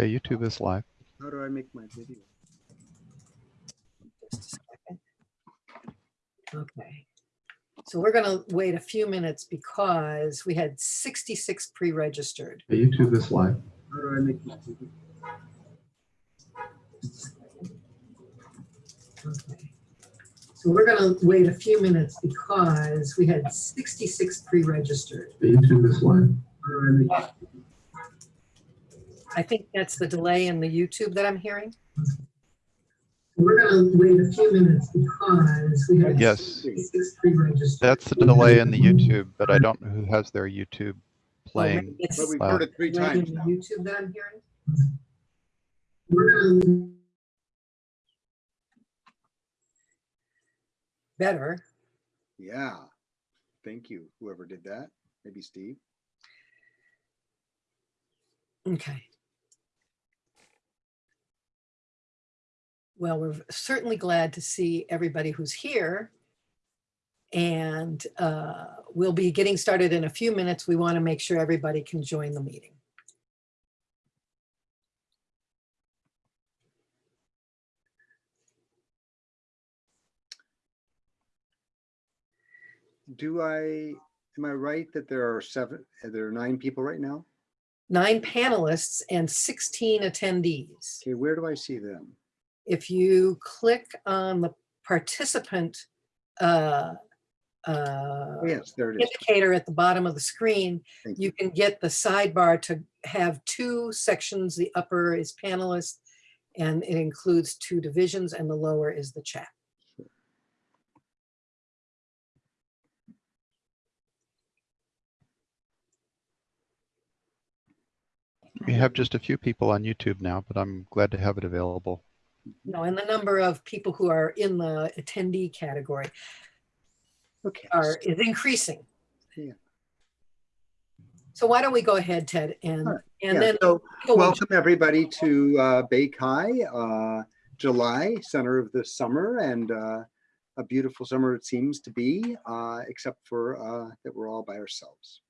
Okay, YouTube is live. How do I make my video? Just a second. Okay. So we're going to wait a few minutes because we had 66 pre-registered. Okay, YouTube is live. How do I make my video? Okay. So we're going to wait a few minutes because we had 66 pre-registered. Okay, YouTube is live. How do I make my video? I think that's the delay in the YouTube that I'm hearing. We're gonna wait a few minutes because we have. Yes. 66 pre-registered. That's the delay in the YouTube, but I don't know who has their YouTube playing. maybe It's But we've uh, heard it three times the now. YouTube that I'm hearing. We're gonna, Better. Yeah. Thank you, whoever did that. Maybe Steve. Okay. Well, we're certainly glad to see everybody who's here. And uh, we'll be getting started in a few minutes. We want to make sure everybody can join the meeting. Do I, am I right that there are seven, there are nine people right now? Nine panelists and 16 attendees. Okay, where do I see them? If you click on the participant uh, uh, yes, there it is. indicator at the bottom of the screen, Thank you can get the sidebar to have two sections. The upper is panelists and it includes two divisions and the lower is the chat. We have just a few people on YouTube now, but I'm glad to have it available. No, and the number of people who are in the attendee category Okay. are is increasing. Yeah. So why don't we go ahead, Ted, and right. and Yeah, then So welcome everybody to uh, BayCHI, uh, July, center of the summer and uh, a beautiful summer it seems to be, uh, except for uh, that we're all by ourselves.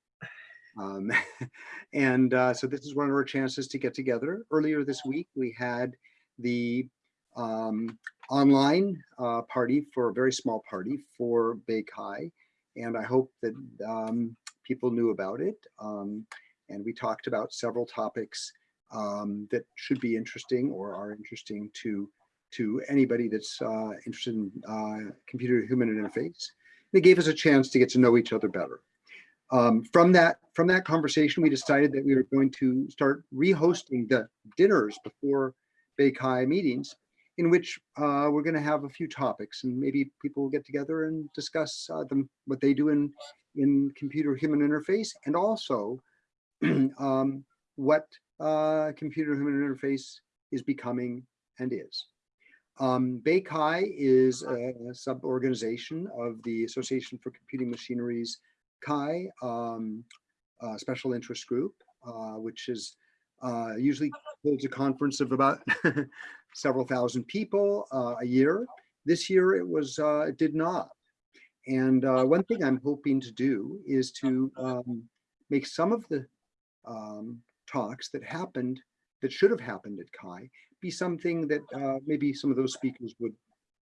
Um, and uh, so this is one of our chances to get together. Earlier this week, we had the um, online uh, party for a very small party for BayCHI. And I hope that um, people knew about it. Um, and we talked about several topics um, that should be interesting or are interesting to to anybody that's uh, interested in uh, computer human interface. It gave us a chance to get to know each other better. Um, from that from that conversation, we decided that we were going to start rehosting the dinners before BayCHI meetings, in which uh, we're going to have a few topics, and maybe people will get together and discuss uh, them what they do in in computer human interface, and also um, what uh, computer human interface is becoming and is. Um, BayCHI is a sub-organization of the Association for Computing Machineries CHI um, uh, Special Interest Group, uh, which is uh, usually holds a conference of about several thousand people uh, a year. This year it was uh, it did not. And uh, one thing I'm hoping to do is to um, make some of the um, talks that happened that should have happened at CHI be something that uh, maybe some of those speakers would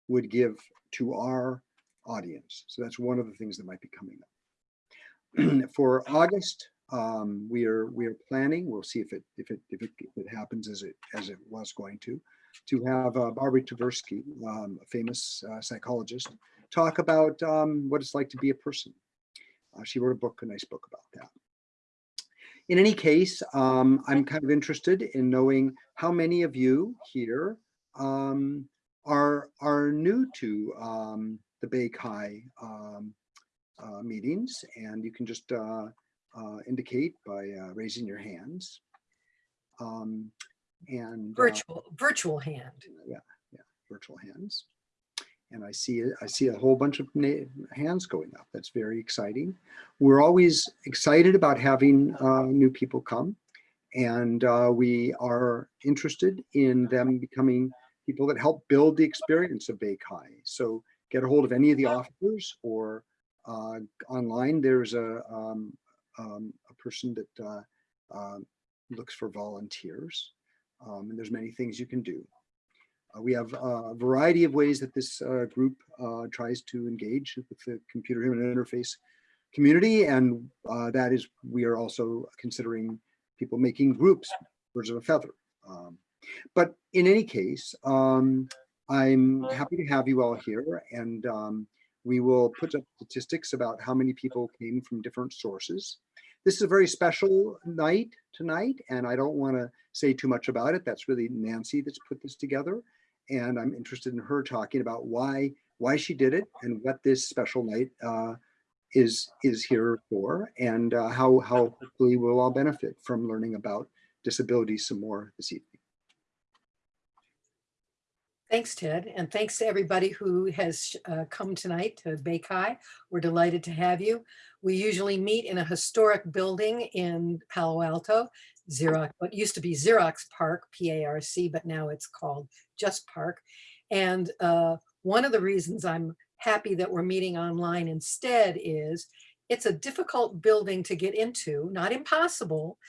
would give to our audience. So that's one of the things that might be coming up. For August, um, we are we are planning. We'll see if it if it if it, if it happens as it as it was going to, to have uh, Barbara Tversky, um, a famous uh, psychologist, talk about um, what it's like to be a person. Uh, she wrote a book, a nice book about that. In any case, um, I'm kind of interested in knowing how many of you here um, are are new to um, the BayCHI um, uh, meetings, and you can just uh, uh, indicate by raising your hands. Um, and uh, virtual virtual hand. yeah, yeah, virtual hands. And I see I see a whole bunch of hands going up. That's very exciting. We're always excited about having uh, new people come, and uh, we are interested in them becoming people that help build the experience of BayCHI. So get a hold of any of the officers or uh, online. There's a um, um, a person that uh, um, looks for volunteers. Um, and there's many things you can do. Uh, we have a variety of ways that this uh, group uh, tries to engage with the computer human interface community. And uh, that is, we are also considering people making groups, birds of a feather. Um, but in any case, um, I'm happy to have you all here and um, we will put up statistics about how many people came from different sources. This is a very special night tonight, and I don't want to say too much about it. That's really Nancy that's put this together. And I'm interested in her talking about why why she did it and what this special night uh, is is here for, and uh, how how hopefully we'll all benefit from learning about disability some more this evening. Thanks, Ted, and thanks to everybody who has uh, come tonight to BayCHI. We're delighted to have you. We usually meet in a historic building in Palo Alto, Xerox, what used to be Xerox PARC, P-A-R-C, but now it's called just PARC. And uh, one of the reasons I'm happy that we're meeting online instead is it's a difficult building to get into, not impossible,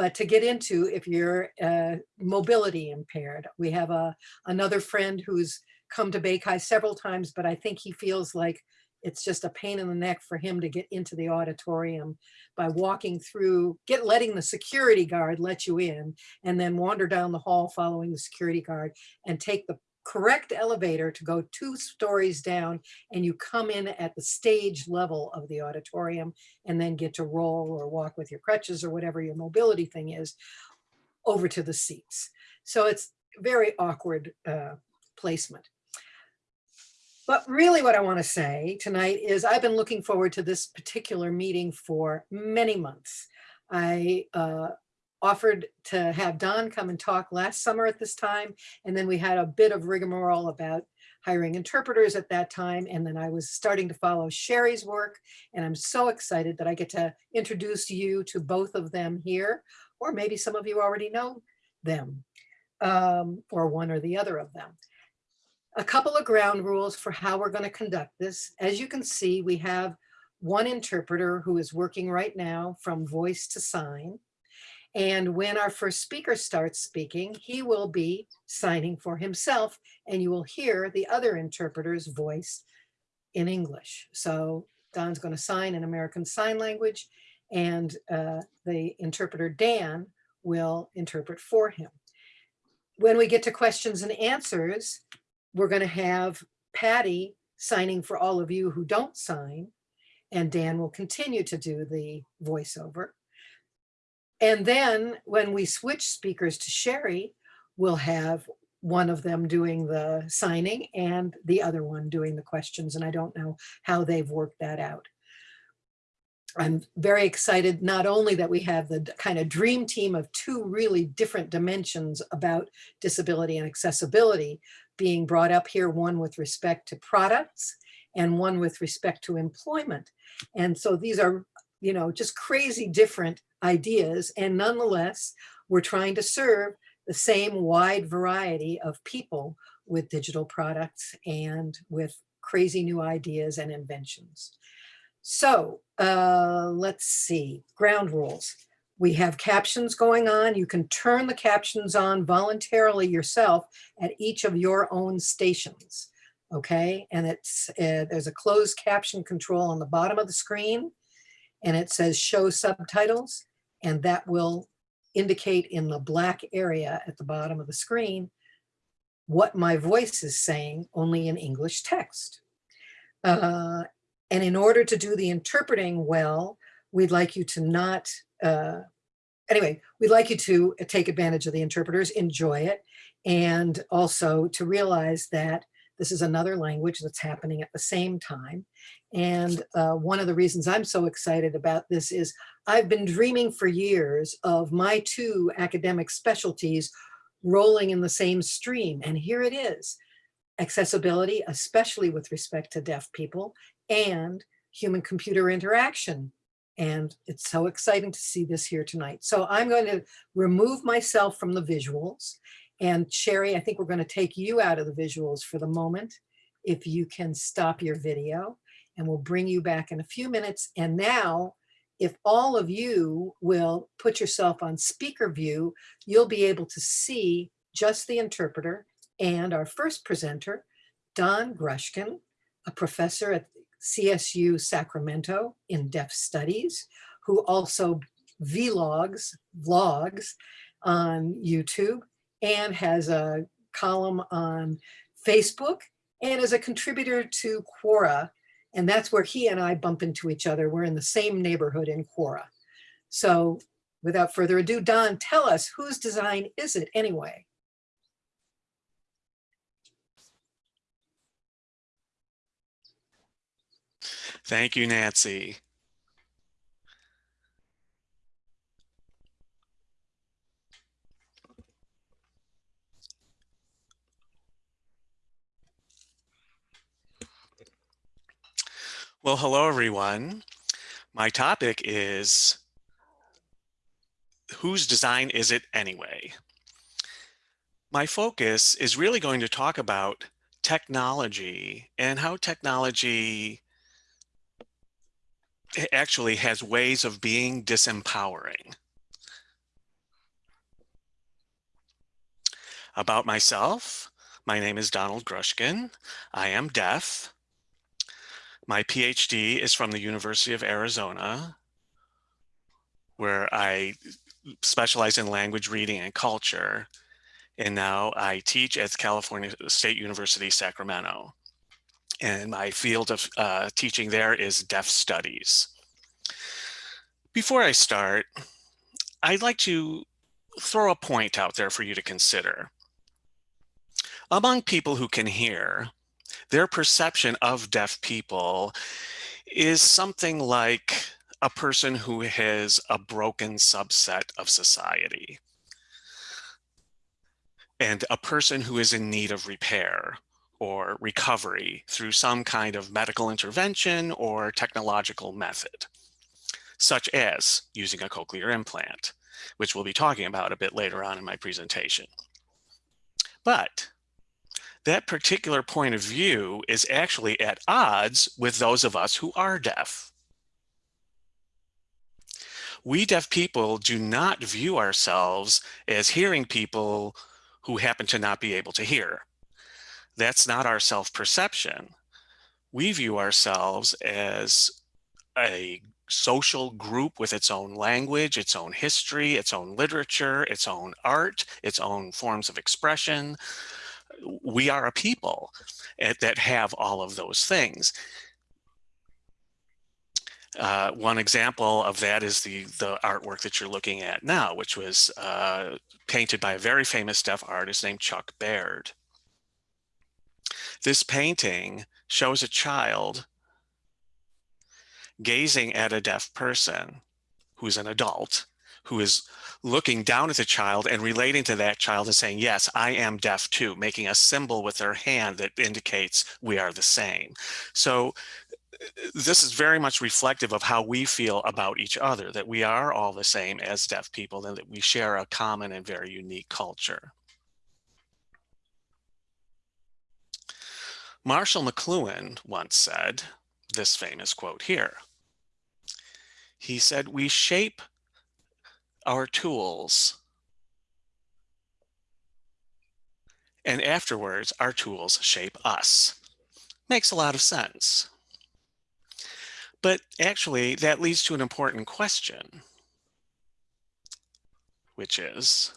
but to get into if you're uh, mobility impaired. We have a another friend who's come to BayCHI several times, but I think he feels like it's just a pain in the neck for him to get into the auditorium by walking through, get letting the security guard let you in and then wander down the hall following the security guard and take the correct elevator to go two stories down and you come in at the stage level of the auditorium and then get to roll or walk with your crutches or whatever your mobility thing is over to the seats. So it's very awkward uh, placement. But really what I want to say tonight is I've been looking forward to this particular meeting for many months. I uh, offered to have Don come and talk last summer at this time. And then we had a bit of rigmarole about hiring interpreters at that time. And then I was starting to follow Sherry's work. And I'm so excited that I get to introduce you to both of them here, or maybe some of you already know them, um, or one or the other of them. A couple of ground rules for how we're going to conduct this. As you can see, we have one interpreter who is working right now from voice to sign. And when our first speaker starts speaking, he will be signing for himself and you will hear the other interpreter's voice in English. So Don's going to sign in American Sign Language and uh, the interpreter Dan will interpret for him. When we get to questions and answers, we're going to have Patty signing for all of you who don't sign and Dan will continue to do the voiceover. And then when we switch speakers to Sherry, we'll have one of them doing the signing and the other one doing the questions. And I don't know how they've worked that out. I'm very excited, not only that we have the kind of dream team of two really different dimensions about disability and accessibility being brought up here, one with respect to products and one with respect to employment. And so these are, you know, just crazy different ideas. And nonetheless, we're trying to serve the same wide variety of people with digital products and with crazy new ideas and inventions. So uh, let's see, ground rules. We have captions going on. You can turn the captions on voluntarily yourself at each of your own stations. Okay, and it's uh, there's a closed caption control on the bottom of the screen and it says show subtitles and that will indicate in the black area at the bottom of the screen what my voice is saying only in English text. Uh, and in order to do the interpreting well, we'd like you to not, uh, anyway, we'd like you to take advantage of the interpreters, enjoy it, and also to realize that this is another language that's happening at the same time. And uh, one of the reasons I'm so excited about this is I've been dreaming for years of my two academic specialties rolling in the same stream. And here it is, accessibility, especially with respect to deaf people, and human computer interaction. And it's so exciting to see this here tonight. So I'm going to remove myself from the visuals and Sherry, I think we're going to take you out of the visuals for the moment. If you can stop your video and we'll bring you back in a few minutes. And now if all of you will put yourself on speaker view, you'll be able to see just the interpreter and our first presenter, Don Grushkin, a professor at CSU Sacramento in Deaf Studies, who also vlogs, vlogs on YouTube and has a column on Facebook and is a contributor to Quora. And that's where he and I bump into each other. We're in the same neighborhood in Quora. So without further ado, Don, tell us whose design is it anyway? Thank you, Nancy. Well, hello, everyone. My topic is whose design is it anyway? My focus is really going to talk about technology and how technology actually has ways of being disempowering. About myself, my name is Donald Grushkin. I am deaf. My PhD is from the University of Arizona, where I specialize in language reading and culture. And now I teach at California State University, Sacramento. And my field of uh, teaching there is deaf studies. Before I start, I'd like to throw a point out there for you to consider. Among people who can hear, their perception of deaf people is something like a person who has a broken subset of society and a person who is in need of repair or recovery through some kind of medical intervention or technological method, such as using a cochlear implant, which we'll be talking about a bit later on in my presentation. But that particular point of view is actually at odds with those of us who are deaf. We deaf people do not view ourselves as hearing people who happen to not be able to hear. That's not our self-perception. We view ourselves as a social group with its own language, its own history, its own literature, its own art, its own forms of expression, we are a people that have all of those things. Uh, one example of that is the, the artwork that you're looking at now, which was uh, painted by a very famous deaf artist named Chuck Baird. This painting shows a child gazing at a deaf person who's an adult who is looking down at the child and relating to that child and saying, yes, I am deaf too, making a symbol with their hand that indicates we are the same. So uh, this is very much reflective of how we feel about each other, that we are all the same as deaf people and that we share a common and very unique culture. Marshall McLuhan once said this famous quote here. He said, we shape our tools. And afterwards, our tools shape us. Makes a lot of sense. But actually, that leads to an important question, which is,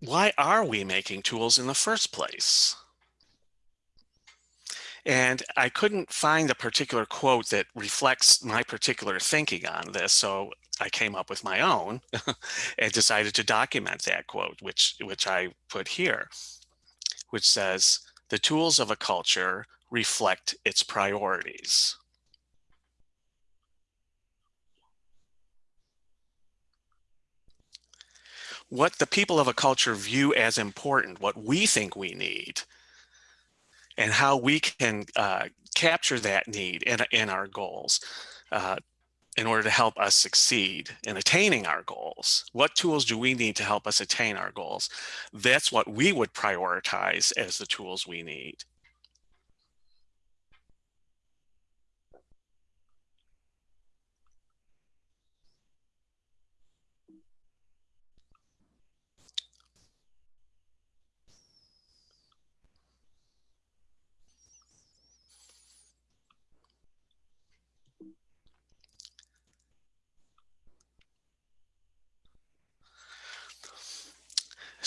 why are we making tools in the first place? And I couldn't find a particular quote that reflects my particular thinking on this. So I came up with my own and decided to document that quote, which, which I put here, which says, the tools of a culture reflect its priorities. What the people of a culture view as important, what we think we need, and how we can uh, capture that need in, in our goals uh, in order to help us succeed in attaining our goals. What tools do we need to help us attain our goals? That's what we would prioritize as the tools we need.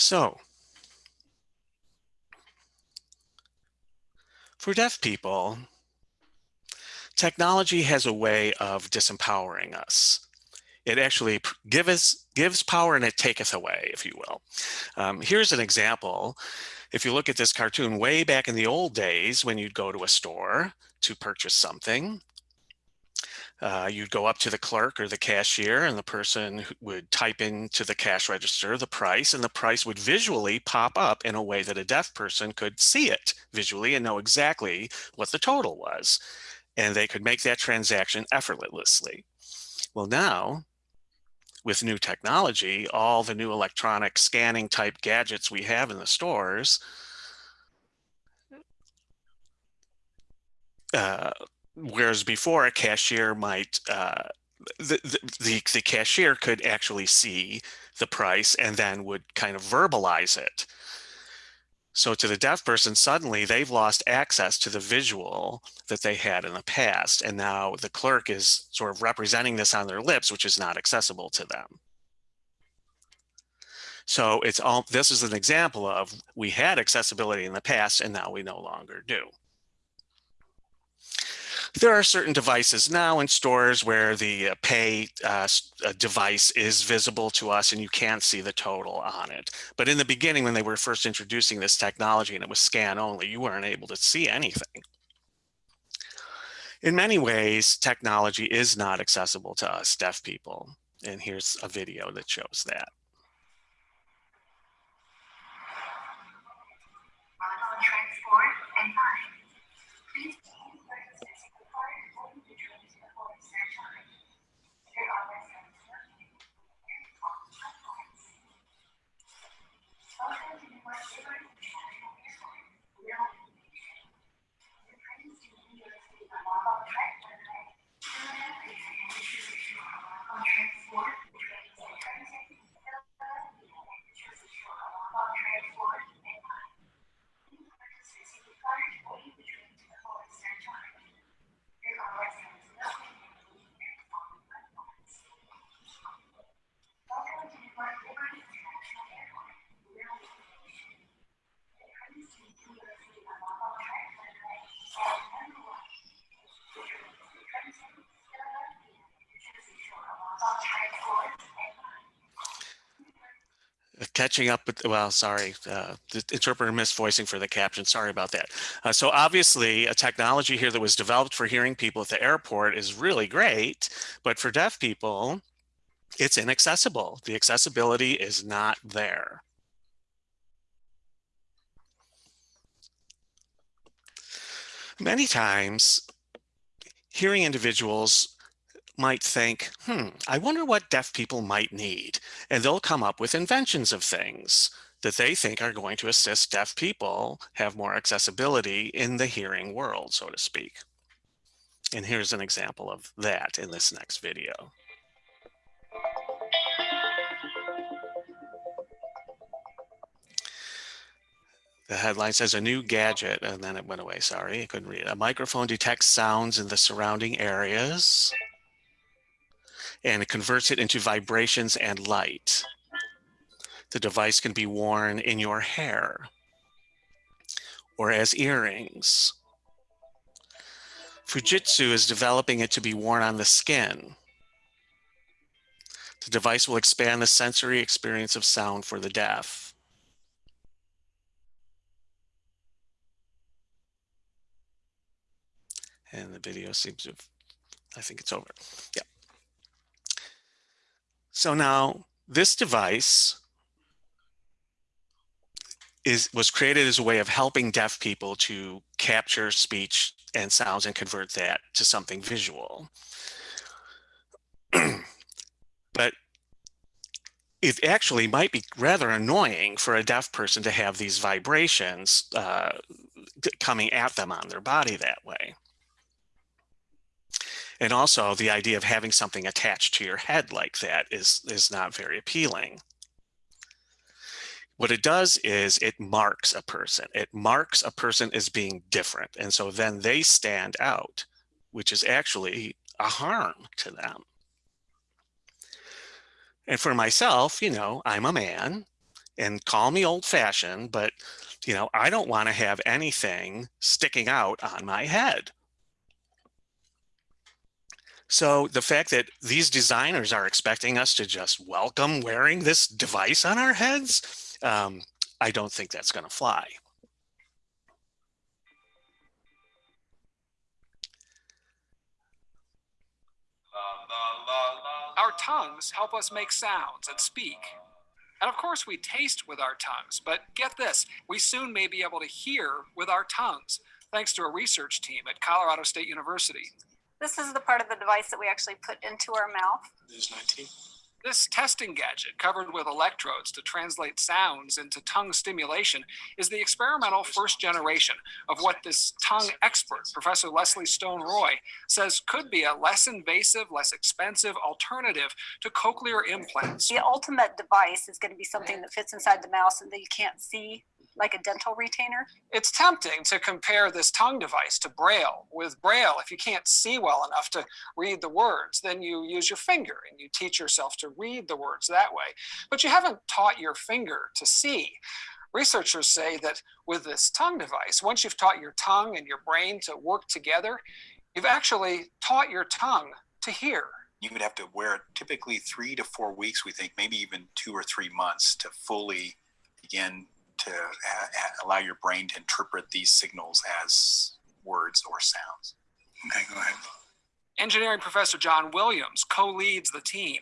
So for deaf people, technology has a way of disempowering us. It actually p- give us, gives power and it taketh away, if you will. Um, here's an example. If you look at this cartoon way back in the old days when you'd go to a store to purchase something, uh, you'd go up to the clerk or the cashier and the person would type into the cash register the price and the price would visually pop up in a way that a deaf person could see it visually and know exactly what the total was. And they could make that transaction effortlessly. Well, now with new technology, all the new electronic scanning type gadgets we have in the stores, uh, whereas before a cashier might, uh, the, the, the, cashier could actually see the price and then would kind of verbalize it. So to the deaf person, suddenly they've lost access to the visual that they had in the past. And now the clerk is sort of representing this on their lips, which is not accessible to them. So it's all, this is an example of we had accessibility in the past and now we no longer do. There are certain devices now in stores where the uh, pay uh, uh, device is visible to us and you can't see the total on it. But in the beginning, when they were first introducing this technology and it was scan only, you weren't able to see anything. In many ways, technology is not accessible to us deaf people. And here's a video that shows that. transport and fine. Please purchase physical card only to trace the full surcharge. There are lessons Welcome to the West River International Airport. We are on vacation. The trains to New York City are mobile track one way. Transport, trains and transit. Transport and fine. Uh, catching up with well sorry uh, the interpreter missed voicing for the caption. Sorry about that. Uh, so obviously a technology here that was developed for hearing people at the airport is really great but for deaf people it's inaccessible. The accessibility is not there. Many times hearing individuals might think, hmm, I wonder what deaf people might need. And they'll come up with inventions of things that they think are going to assist deaf people have more accessibility in the hearing world, so to speak. And here's an example of that in this next video. The headline says a new gadget, and then it went away. Sorry, I couldn't read it. A microphone detects sounds in the surrounding areas and it converts it into vibrations and light. The device can be worn in your hair or as earrings. Fujitsu is developing it to be worn on the skin. The device will expand the sensory experience of sound for the deaf. And the video seems to have, I think it's over. Yeah. So now this device is was created as a way of helping deaf people to capture speech and sounds and convert that to something visual. but it actually might be rather annoying for a deaf person to have these vibrations uh, coming at them on their body that way. And also the idea of having something attached to your head like that is, is not very appealing. What it does is it marks a person. It marks a person as being different. And so then they stand out, which is actually a harm to them. And for myself, you know, I'm a man and call me old fashioned, but you know, I don't want to have anything sticking out on my head. So the fact that these designers are expecting us to just welcome wearing this device on our heads, um, I don't think that's going to fly. Our tongues help us make sounds and speak. And of course, we taste with our tongues, but get this we soon may be able to hear with our tongues, thanks to a research team at Colorado State University. This is the part of the device that we actually put into our mouth. This 19. This testing gadget, covered with electrodes to translate sounds into tongue stimulation, is the experimental first generation of what this tongue expert, Professor Leslie Stone Roy, says could be a less invasive, less expensive alternative to cochlear implants. The ultimate device is going to be something that fits inside the mouth and that you can't see, like a dental retainer. It's tempting to compare this tongue device to Braille. With Braille, if you can't see well enough to read the words, then you use your finger and you teach yourself to read the words that way. But you haven't taught your finger to see. Researchers say that with this tongue device, once you've taught your tongue and your brain to work together, you've actually taught your tongue to hear. You would have to wear it typically three to four weeks, we think, maybe even two or three months to fully begin to uh, allow your brain to interpret these signals as words or sounds. Okay, go ahead. Engineering professor John Williams co leads the team.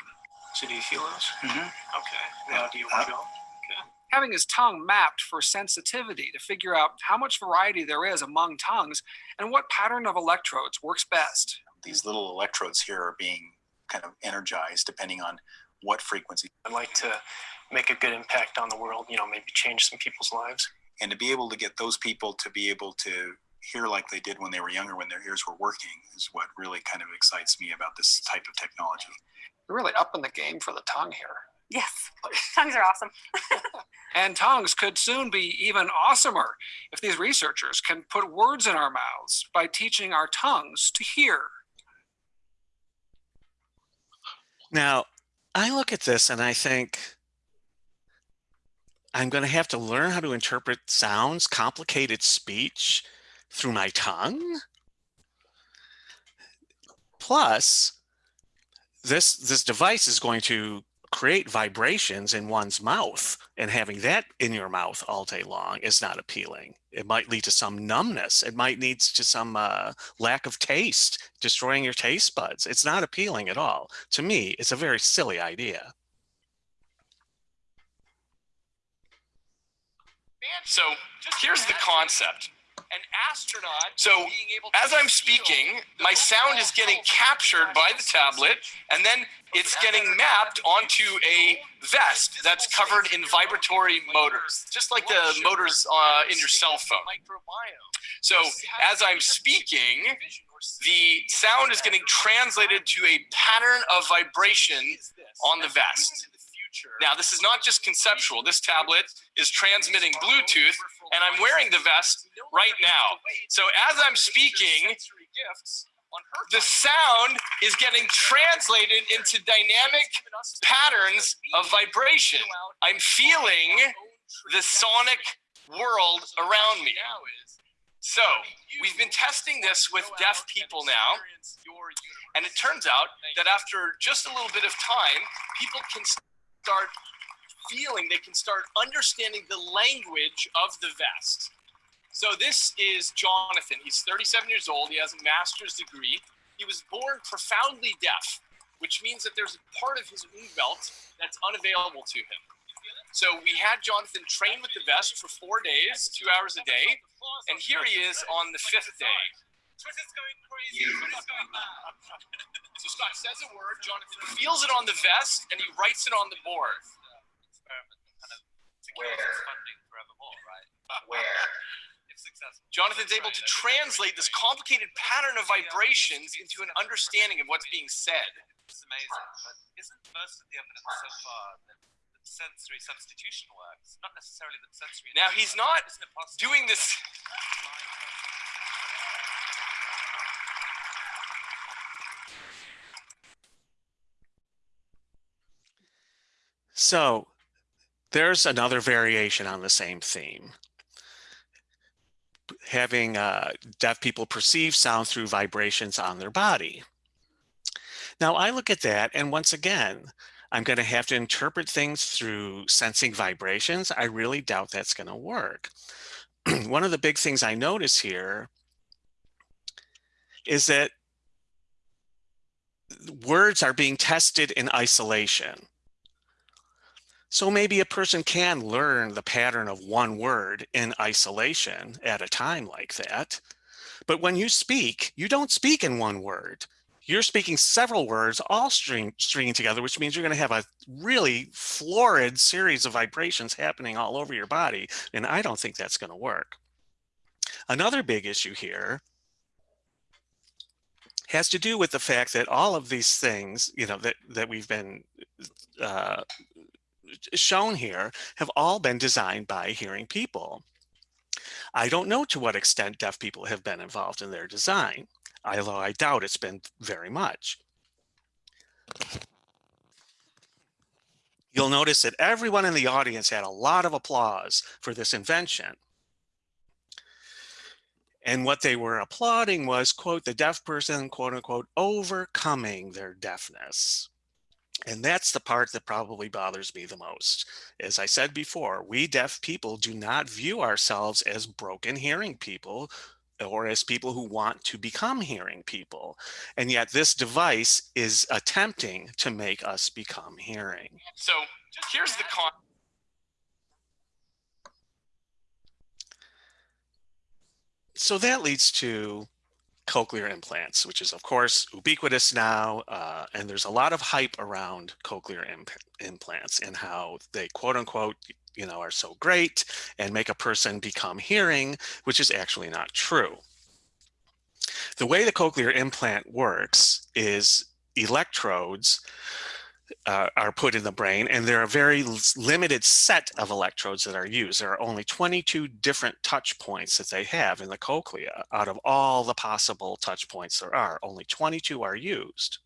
So do you feel those? Mm-hmm. Okay. Now, do you want to go? Having his tongue mapped for sensitivity to figure out how much variety there is among tongues and what pattern of electrodes works best. These little electrodes here are being kind of energized depending on what frequency. I'd like to make a good impact on the world, you know, maybe change some people's lives. And to be able to get those people to be able to hear like they did when they were younger, when their ears were working, is what really kind of excites me about this type of technology. We're really up in the game for the tongue here. Yes, tongues are awesome. And tongues could soon be even awesomer if these researchers can put words in our mouths by teaching our tongues to hear. Now, I look at this and I think I'm going to have to learn how to interpret sounds, complicated speech through my tongue. Plus, this this device is going to create vibrations in one's mouth and having that in your mouth all day long is not appealing. It might lead to some numbness. It might lead to some uh, lack of taste, destroying your taste buds. It's not appealing at all. To me, it's a very silly idea. So here's the concept. An astronaut. So as I'm speaking, my sound is getting captured by the tablet, and then it's getting mapped onto a vest that's covered in vibratory motors, just like the motors uh, in your cell phone. So as I'm speaking, the sound is getting translated to a pattern of vibration on the vest. Now, this is not just conceptual. This tablet is transmitting Bluetooth, and I'm wearing the vest right now. So as I'm speaking, the sound is getting translated into dynamic patterns of vibration. I'm feeling the sonic world around me. So we've been testing this with deaf people now, and it turns out that after just a little bit of time, people can start feeling, they can start understanding the language of the vest. So this is Jonathan. He's 37 years old. He has a master's degree. He was born profoundly deaf, which means that there's a part of his belt that's unavailable to him. So we had Jonathan train with the vest for four days, two hours a day, and here he is on the fifth day. So Scott says a word, Jonathan feels it on the vest, and he writes it on the board. Where? Jonathan's able to translate this complicated pattern of vibrations into an understanding of what's being said. It's amazing, but isn't most of the evidence so far that sensory substitution works? Not necessarily that sensory. Now he's not Isn't it possible doing this. So there's another variation on the same theme. Having uh, deaf people perceive sound through vibrations on their body. Now I look at that and once again, I'm going to have to interpret things through sensing vibrations. I really doubt that's going to work. One of the big things I notice here is that words are being tested in isolation. So maybe a person can learn the pattern of one word in isolation at a time like that. But when you speak, you don't speak in one word. You're speaking several words all string, stringing together, which means you're going to have a really florid series of vibrations happening all over your body. And I don't think that's going to work. Another big issue here has to do with the fact that all of these things, you know, that, that we've been uh, shown here have all been designed by hearing people. I don't know to what extent deaf people have been involved in their design, although I doubt it's been very much. You'll notice that everyone in the audience had a lot of applause for this invention. And what they were applauding was, quote, the deaf person, quote unquote, overcoming their deafness. And that's the part that probably bothers me the most. As I said before, we deaf people do not view ourselves as broken hearing people or as people who want to become hearing people. And yet this device is attempting to make us become hearing. So here's the con. So that leads to cochlear implants, which is of course ubiquitous now. Uh, and there's a lot of hype around cochlear imp implants and how they quote unquote, you know, are so great and make a person become hearing, which is actually not true. The way the cochlear implant works is electrodes uh, are put in the brain and there are a very limited set of electrodes that are used. There are only 22 different touch points that they have in the cochlea. Out of all the possible touch points there are, only 22 are used.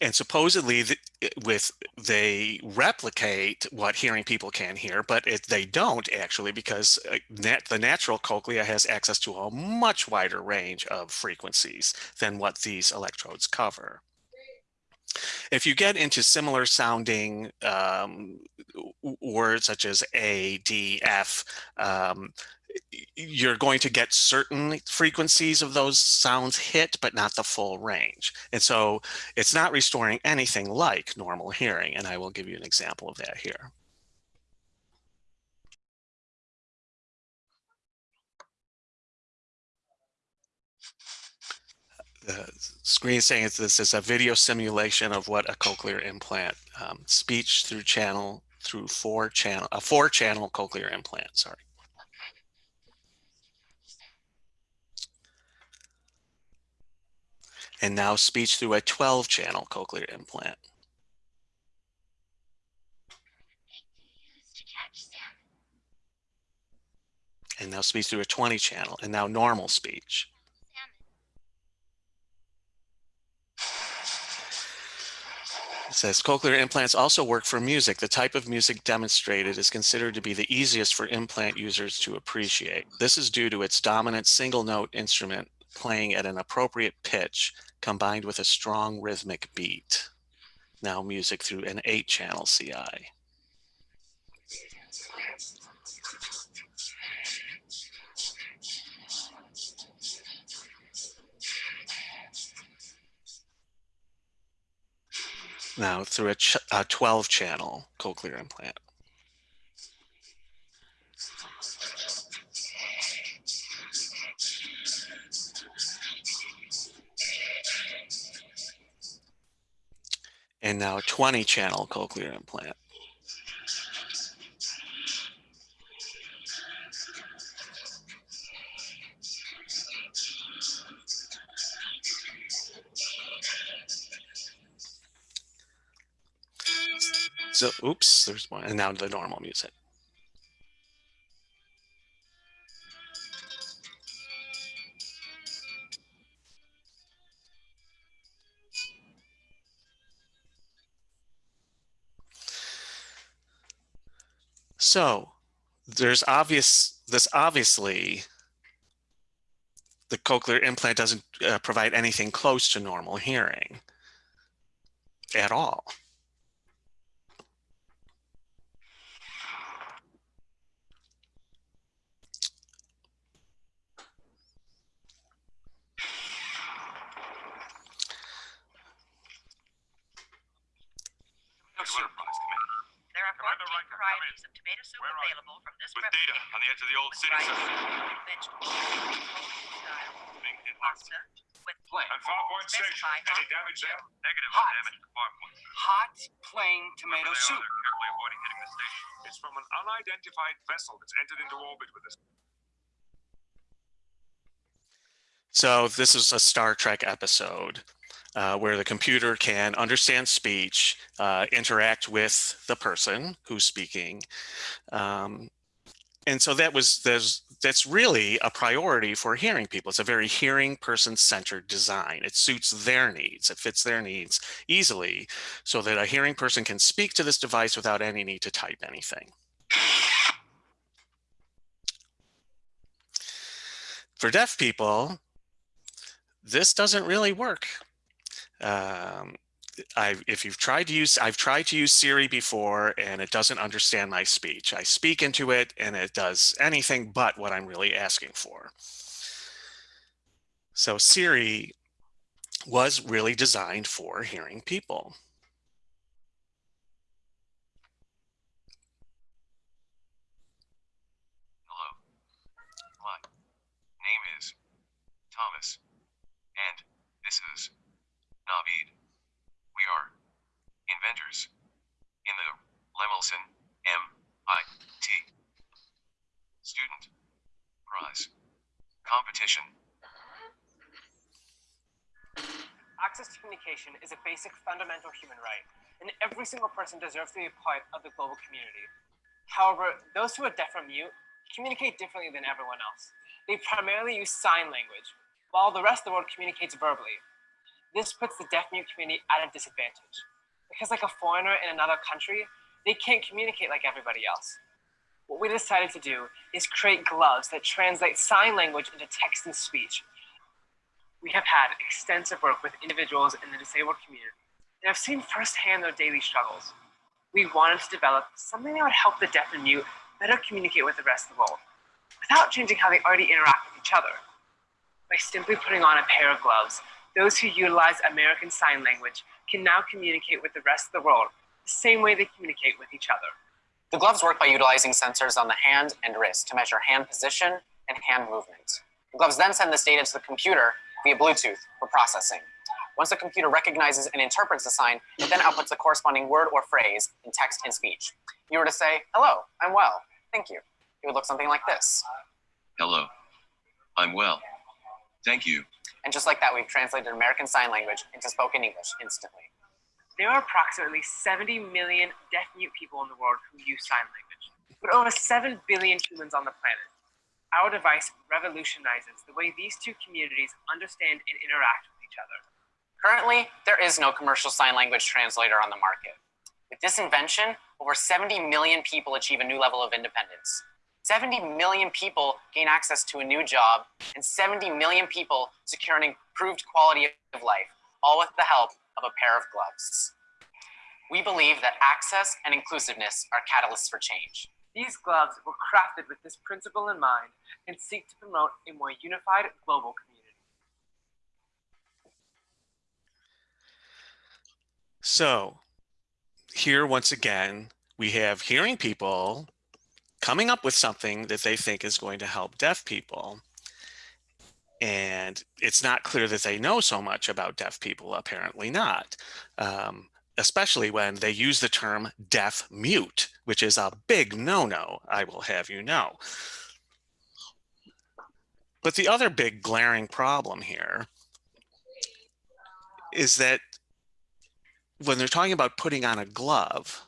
And supposedly the, with they replicate what hearing people can hear, but it, they don't actually because nat, the natural cochlea has access to a much wider range of frequencies than what these electrodes cover. If you get into similar sounding um, words such as A, D, F, um, you're going to get certain frequencies of those sounds hit, but not the full range. And so it's not restoring anything like normal hearing. And I will give you an example of that here. The screen saying this is a video simulation of what a cochlear implant, um, speech through channel, through four channel, a four channel cochlear implant, sorry. And now speech through a 12 channel cochlear implant. And now speech through a 20 channel and now normal speech. It says cochlear implants also work for music. The type of music demonstrated is considered to be the easiest for implant users to appreciate. This is due to its dominant single note instrument playing at an appropriate pitch combined with a strong rhythmic beat. Now music through an eight channel CI. Now through a, a 12 channel cochlear implant. And now 20 channel cochlear implant. So, oops, there's one, and now the normal music. So there's obvious, this obviously, the cochlear implant doesn't uh, provide anything close to normal hearing at all. There are 14 varieties of tomato soup available from this With data on the edge of the old city rice, center. vegetables, style, pasta, with And Far Point Station, any damage there? Negative Hot. damage to Farpoint. Hot, plain tomato They soup. they're carefully avoiding hitting the station. It's from an unidentified vessel that's entered into orbit with us. So this is a Star Trek episode uh, where the computer can understand speech, uh, interact with the person who's speaking. Um, and so that was there's that's really a priority for hearing people. It's a very hearing person centered design. It suits their needs. It fits their needs easily so that a hearing person can speak to this device without any need to type anything. For deaf people, this doesn't really work. Um, I, if you've tried to use, I've tried to use Siri before and it doesn't understand my speech. I speak into it and it does anything but what I'm really asking for. So Siri was really designed for hearing people. Hello. My name is Thomas, and this is Navid. We are inventors in the Lemelson MIT Student Prize Competition. Access to communication is a basic fundamental human right, and every single person deserves to be a part of the global community. However, those who are deaf or mute communicate differently than everyone else. They primarily use sign language, while the rest of the world communicates verbally. This puts the deaf mute community at a disadvantage, because like a foreigner in another country, they can't communicate like everybody else. What we decided to do is create gloves that translate sign language into text and speech, we have had extensive work with individuals in the disabled community and have seen firsthand their daily struggles. We wanted to develop something that would help the deaf and mute better communicate with the rest of the world without changing how they already interact with each other. By simply putting on a pair of gloves, those who utilize American Sign Language can now communicate with the rest of the world the same way they communicate with each other. The gloves work by utilizing sensors on the hand and wrist to measure hand position and hand movement. The gloves then send this data to the computer via Bluetooth for processing. Once the computer recognizes and interprets the sign, it then outputs the corresponding word or phrase in text and speech. If you were to say, hello, I'm well, thank you. It would look something like this. Hello. I'm well. Thank you. And just like that, we've translated American Sign Language into spoken English instantly. There are approximately 70 million deaf mute people in the world who use sign language, but over 7 billion humans on the planet. Our device revolutionizes the way these two communities understand and interact with each other. Currently, there is no commercial sign language translator on the market. With this invention, over 70 million people achieve a new level of independence. 70 million people gain access to a new job, and 70 million people secure an improved quality of life, all with the help of a pair of gloves. We believe that access and inclusiveness are catalysts for change. These gloves were crafted with this principle in mind and seek to promote a more unified global community. So here, once again, we have hearing people coming up with something that they think is going to help deaf people. And it's not clear that they know so much about deaf people, apparently not. Um, especially when they use the term deaf mute, which is a big no-no, I will have you know. But the other big glaring problem here is that when they're talking about putting on a glove,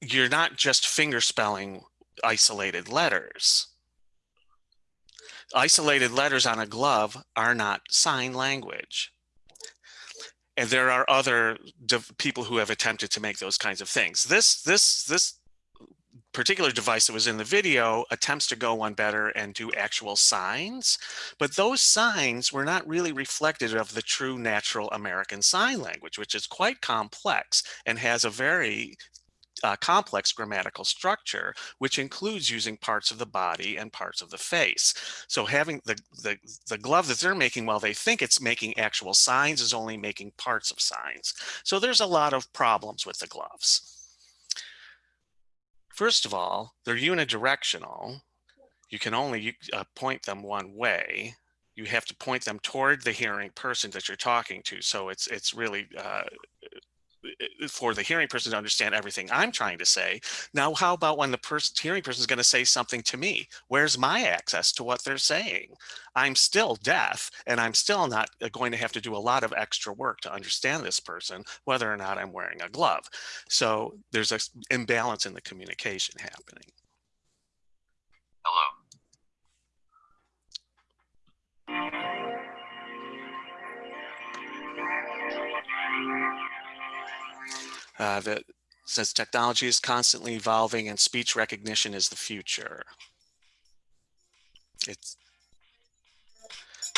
you're not just finger spelling isolated letters. Isolated letters on a glove are not sign language. and there are other people who have attempted to make those kinds of things. This this this particular device that was in the video attempts to go one better and do actual signs, but those signs were not really reflective of the true natural American Sign Language, which is quite complex and has a very uh, complex grammatical structure, which includes using parts of the body and parts of the face. So having the, the, the glove that they're making while they think it's making actual signs is only making parts of signs. So there's a lot of problems with the gloves. First of all, they're unidirectional. You can only uh, point them one way. You have to point them toward the hearing person that you're talking to. So it's it's really uh, for the hearing person to understand everything I'm trying to say. Now, how about when the person hearing person is going to say something to me? Where's my access to what they're saying? I'm still deaf and I'm still not uh, going to have to do a lot of extra work to understand this person, whether or not I'm wearing a glove. So there's an imbalance in the communication happening. Hello. Uh, that says technology is constantly evolving and speech recognition is the future. It's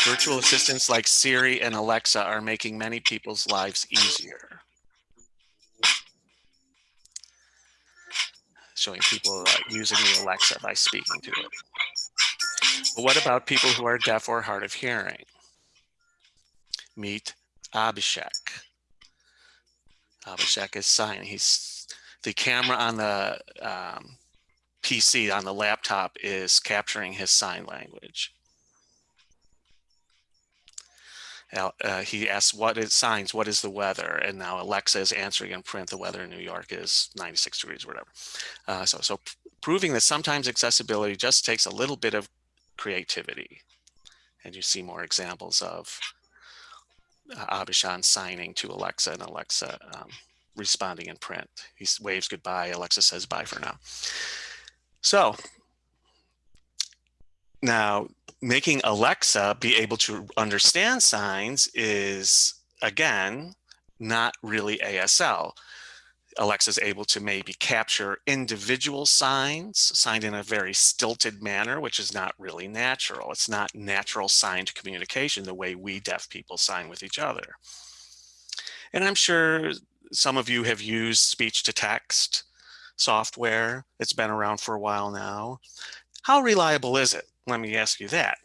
virtual assistants like Siri and Alexa are making many people's lives easier. Showing people uh, using the Alexa by speaking to it. But what about people who are deaf or hard of hearing? Meet Abhishek. Abhishek is signing. He's the camera on the um, PC on the laptop is capturing his sign language. Uh, he asks what is signs, what is the weather? And now Alexa is answering in print, the weather in New York is 96 degrees whatever. Uh, so, so proving that sometimes accessibility just takes a little bit of creativity. And you see more examples of uh, Abhishek signing to Alexa and Alexa um, responding in print. He waves goodbye. Alexa says bye for now. So now making Alexa be able to understand signs is, again, not really ASL. Alexa is able to maybe capture individual signs signed in a very stilted manner, which is not really natural. It's not natural signed communication the way we deaf people sign with each other. And I'm sure some of you have used speech to text software. It's been around for a while now. How reliable is it? Let me ask you that.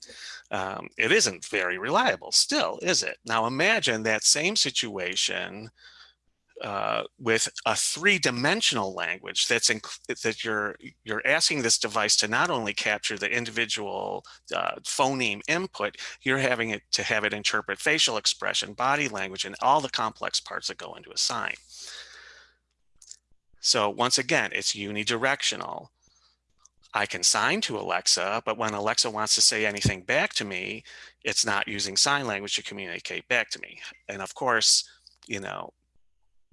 Um, it isn't very reliable still, is it? Now imagine that same situation uh, with a three-dimensional language that's that you're you're asking this device to not only capture the individual uh, phoneme input, you're having it to have it interpret facial expression, body language, and all the complex parts that go into a sign. So once again, it's unidirectional. I can sign to Alexa, but when Alexa wants to say anything back to me, it's not using sign language to communicate back to me. And of course, you know,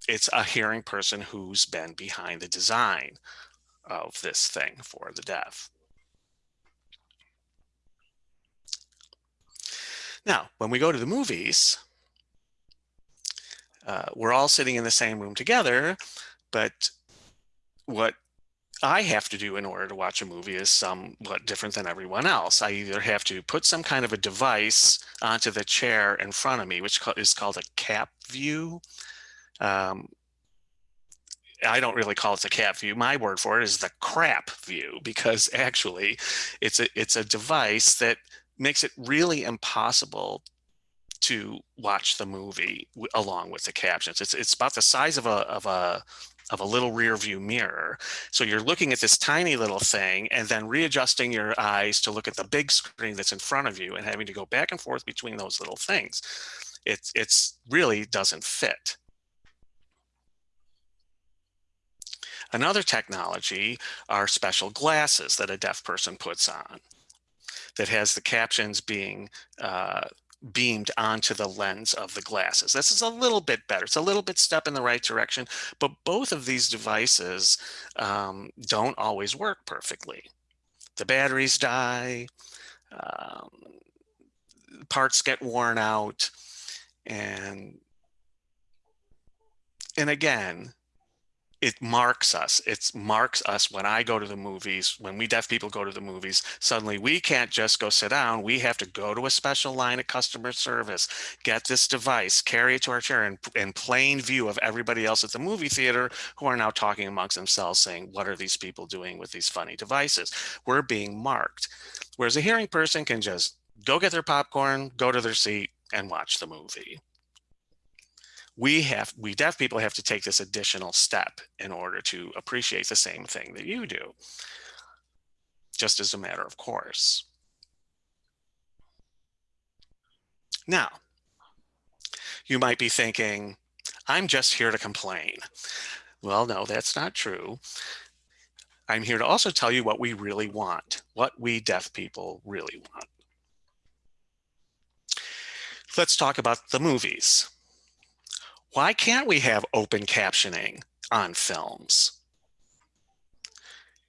it's a hearing person who's been behind the design of this thing for the deaf. Now, when we go to the movies, uh, we're all sitting in the same room together, but what I have to do in order to watch a movie is somewhat different than everyone else. I either have to put some kind of a device onto the chair in front of me, which is called a cap view. Um, I don't really call it the cat view. My word for it is the crap view because actually it's a it's a device that makes it really impossible to watch the movie along with the captions. It's it's about the size of a of a of a little rear view mirror. So you're looking at this tiny little thing and then readjusting your eyes to look at the big screen that's in front of you and having to go back and forth between those little things. It's it's really doesn't fit. Another technology are special glasses that a deaf person puts on that has the captions being uh, beamed onto the lens of the glasses. This is a little bit better. It's a little bit step in the right direction, but both of these devices um, don't always work perfectly. The batteries die, um, parts get worn out, and and again, it marks us. It marks us when I go to the movies, when we deaf people go to the movies, suddenly we can't just go sit down. We have to go to a special line of customer service, get this device, carry it to our chair in, in plain view of everybody else at the movie theater who are now talking amongst themselves saying, what are these people doing with these funny devices? We're being marked. Whereas a hearing person can just go get their popcorn, go to their seat and watch the movie we have we deaf people have to take this additional step in order to appreciate the same thing that you do. Just as a matter of course. Now you might be thinking i'm just here to complain. Well no that's not true. I'm here to also tell you what we really want what we deaf people really want. Let's talk about the movies why can't we have open captioning on films?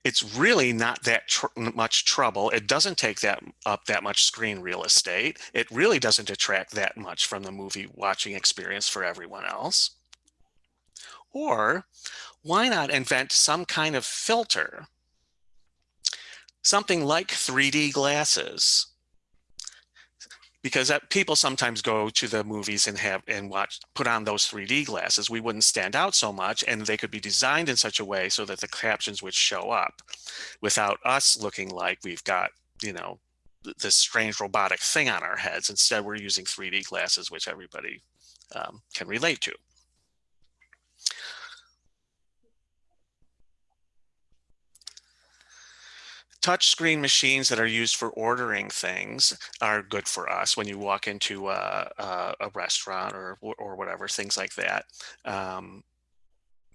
It's really not that tr much trouble. It doesn't take that up that much screen real estate. It really doesn't detract that much from the movie watching experience for everyone else. Or why not invent some kind of filter? Something like 3D glasses because that people sometimes go to the movies and have and watch put on those 3D glasses. We wouldn't stand out so much and they could be designed in such a way so that the captions would show up without us looking like we've got you know this strange robotic thing on our heads. Instead we're using 3D glasses which everybody um, can relate to touchscreen machines that are used for ordering things are good for us when you walk into a, a, a restaurant or, or whatever, things like that. Um,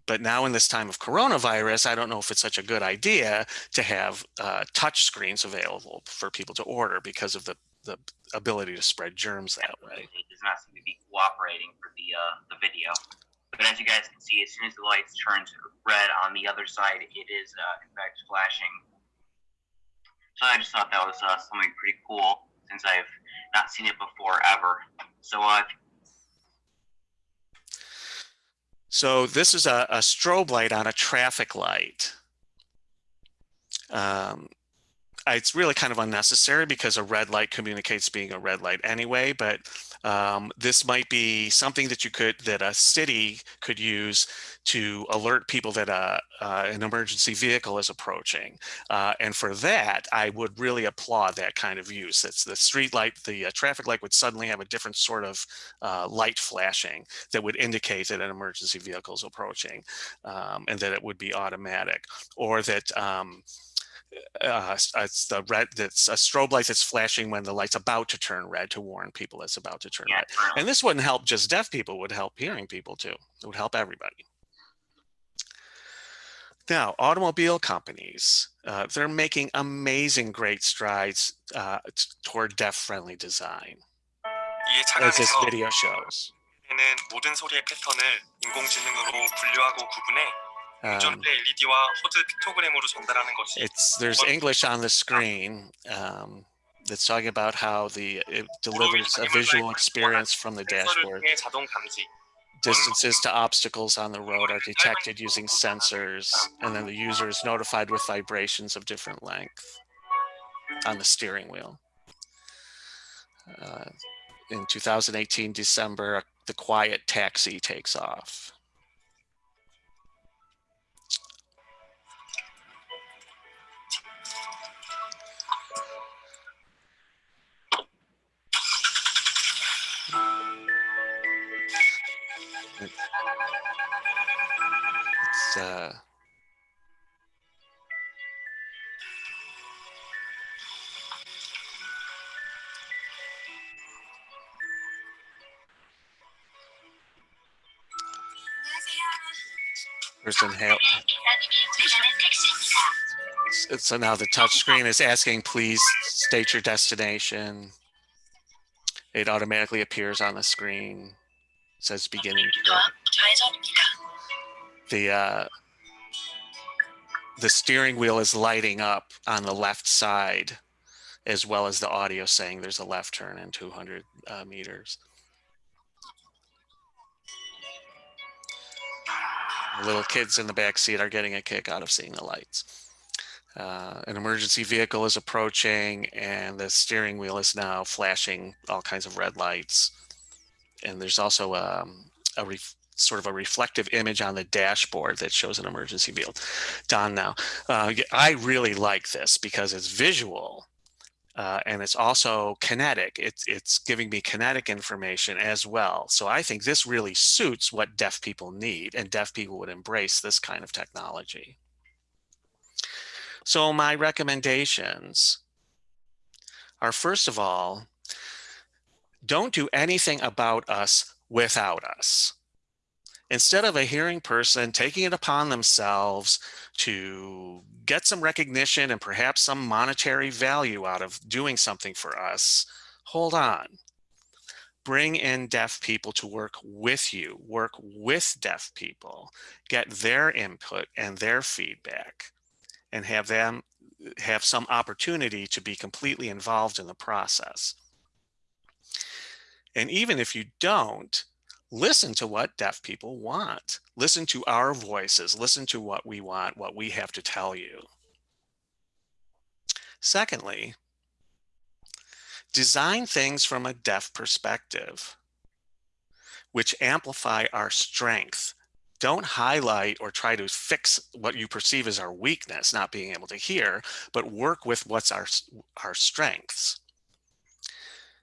but now in this time of coronavirus, I don't know if it's such a good idea to have uh, touch screens available for people to order because of the, the ability to spread germs that way. It does not seem to be cooperating for the, uh, the video. But as you guys can see, as soon as the lights turn red on the other side, it is uh, in fact flashing so I just thought that was uh, something pretty cool since I've not seen it before ever. So uh, so this is a, a, strobe light on a traffic light. Um, it's really kind of unnecessary because a red light communicates being a red light anyway, but um, this might be something that you could, that a city could use to alert people that uh, uh, an emergency vehicle is approaching. Uh, and for that, I would really applaud that kind of use. It's the street light, the uh, traffic light would suddenly have a different sort of uh, light flashing that would indicate that an emergency vehicle is approaching um, and that it would be automatic or that um, uh, it's the red that's a strobe light that's flashing when the light's about to turn red to warn people it's about to turn yeah, red. And this wouldn't help just deaf people, would help hearing people too. It would help everybody. Now, automobile companies, uh, they're making amazing great strides uh, toward deaf-friendly design, as this video shows. 모든 소리의 패턴을 인공지능으로 분류하고 구분해 um, it's there's English on the screen um, that's talking about how the it delivers a visual experience from the dashboard. Distances to obstacles on the road are detected using sensors, and then the user is notified with vibrations of different length on the steering wheel. Uh, in 2018 December, the quiet taxi takes off. It's uh help. So now the touch screen is asking, please state your destination. It automatically appears on the screen. It says beginning. The uh, the steering wheel is lighting up on the left side, as well as the audio saying there's a left turn in 200 uh, meters. Little kids in the back seat are getting a kick out of seeing the lights. Uh, an emergency vehicle is approaching and the steering wheel is now flashing all kinds of red lights. And there's also um, a ref- sort of a reflective image on the dashboard that shows an emergency field. Don now. Uh, I really like this because it's visual uh, and it's also kinetic. It's, it's giving me kinetic information as well. So I think this really suits what deaf people need and deaf people would embrace this kind of technology. So my recommendations are first of all, don't do anything about us without us. Instead of a hearing person taking it upon themselves to get some recognition and perhaps some monetary value out of doing something for us, hold on. Bring in deaf people to work with you, work with deaf people, get their input and their feedback and have them have some opportunity to be completely involved in the process. And even if you don't, listen to what deaf people want. Listen to our voices, listen to what we want, what we have to tell you. Secondly, design things from a deaf perspective, which amplify our strength. Don't highlight or try to fix what you perceive as our weakness, not being able to hear, but work with what's our, our strengths.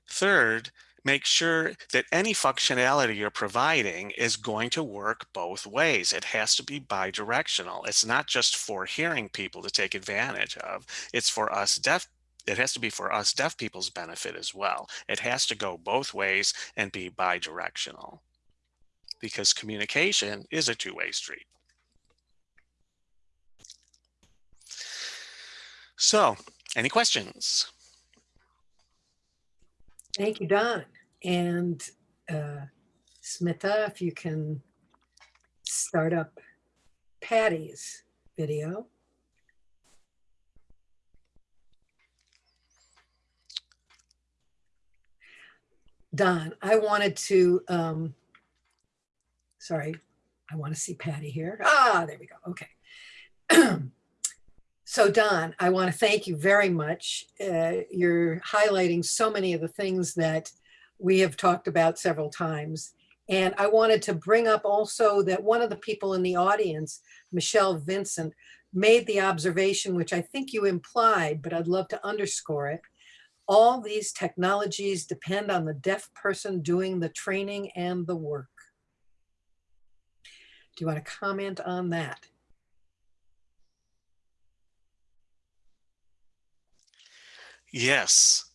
Third, make sure that any functionality you're providing is going to work both ways. It has to be bidirectional. It's not just for hearing people to take advantage of. It's for us deaf. It has to be for us deaf people's benefit as well. It has to go both ways and be bidirectional because communication is a two-way street. So any questions? Thank you, Don. And uh, Smita, if you can start up Patty's video. Don, I wanted to, um, sorry, I want to see Patty here. Ah, there we go. Okay. So Don, I want to thank you very much. Uh, you're highlighting so many of the things that we have talked about several times. And I wanted to bring up also that one of the people in the audience, Michelle Vincent, made the observation, which I think you implied, but I'd love to underscore it. All these technologies depend on the deaf person doing the training and the work. Do you want to comment on that? Yes.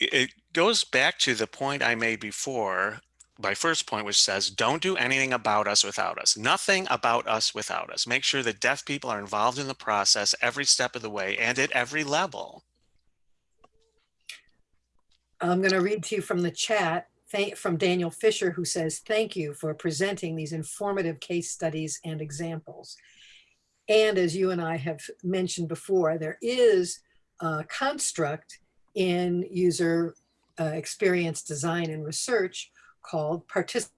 It goes back to the point I made before, my first point, which says, don't do anything about us without us. Nothing about us without us. Make sure that deaf people are involved in the process every step of the way and at every level. I'm going to read to you from the chat from Daniel Fisher, who says, thank you for presenting these informative case studies and examples. And as you and I have mentioned before, there is uh, construct in user uh, experience design and research called participatory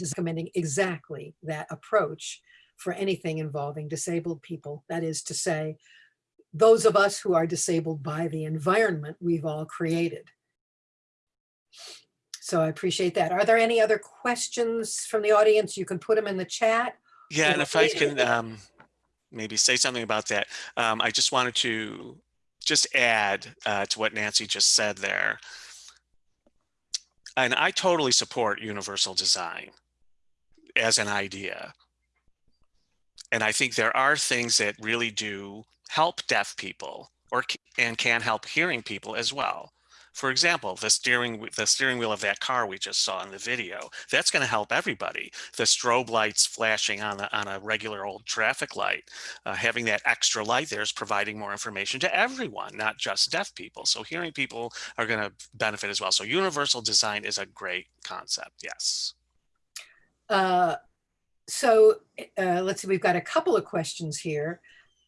recommending exactly that approach for anything involving disabled people. That is to say, those of us who are disabled by the environment we've all created. So I appreciate that. Are there any other questions from the audience? You can put them in the chat. Yeah, and if I can um, maybe say something about that. Um, I just wanted to just add uh, to what Nancy just said there. And I totally support universal design as an idea. And I think there are things that really do help deaf people or and can help hearing people as well. For example, the steering the steering wheel of that car we just saw in the video, that's going to help everybody. The strobe lights flashing on a, on a regular old traffic light, uh, having that extra light there is providing more information to everyone, not just deaf people. So hearing people are going to benefit as well. So universal design is a great concept. Yes. Uh, so uh, let's see, we've got a couple of questions here.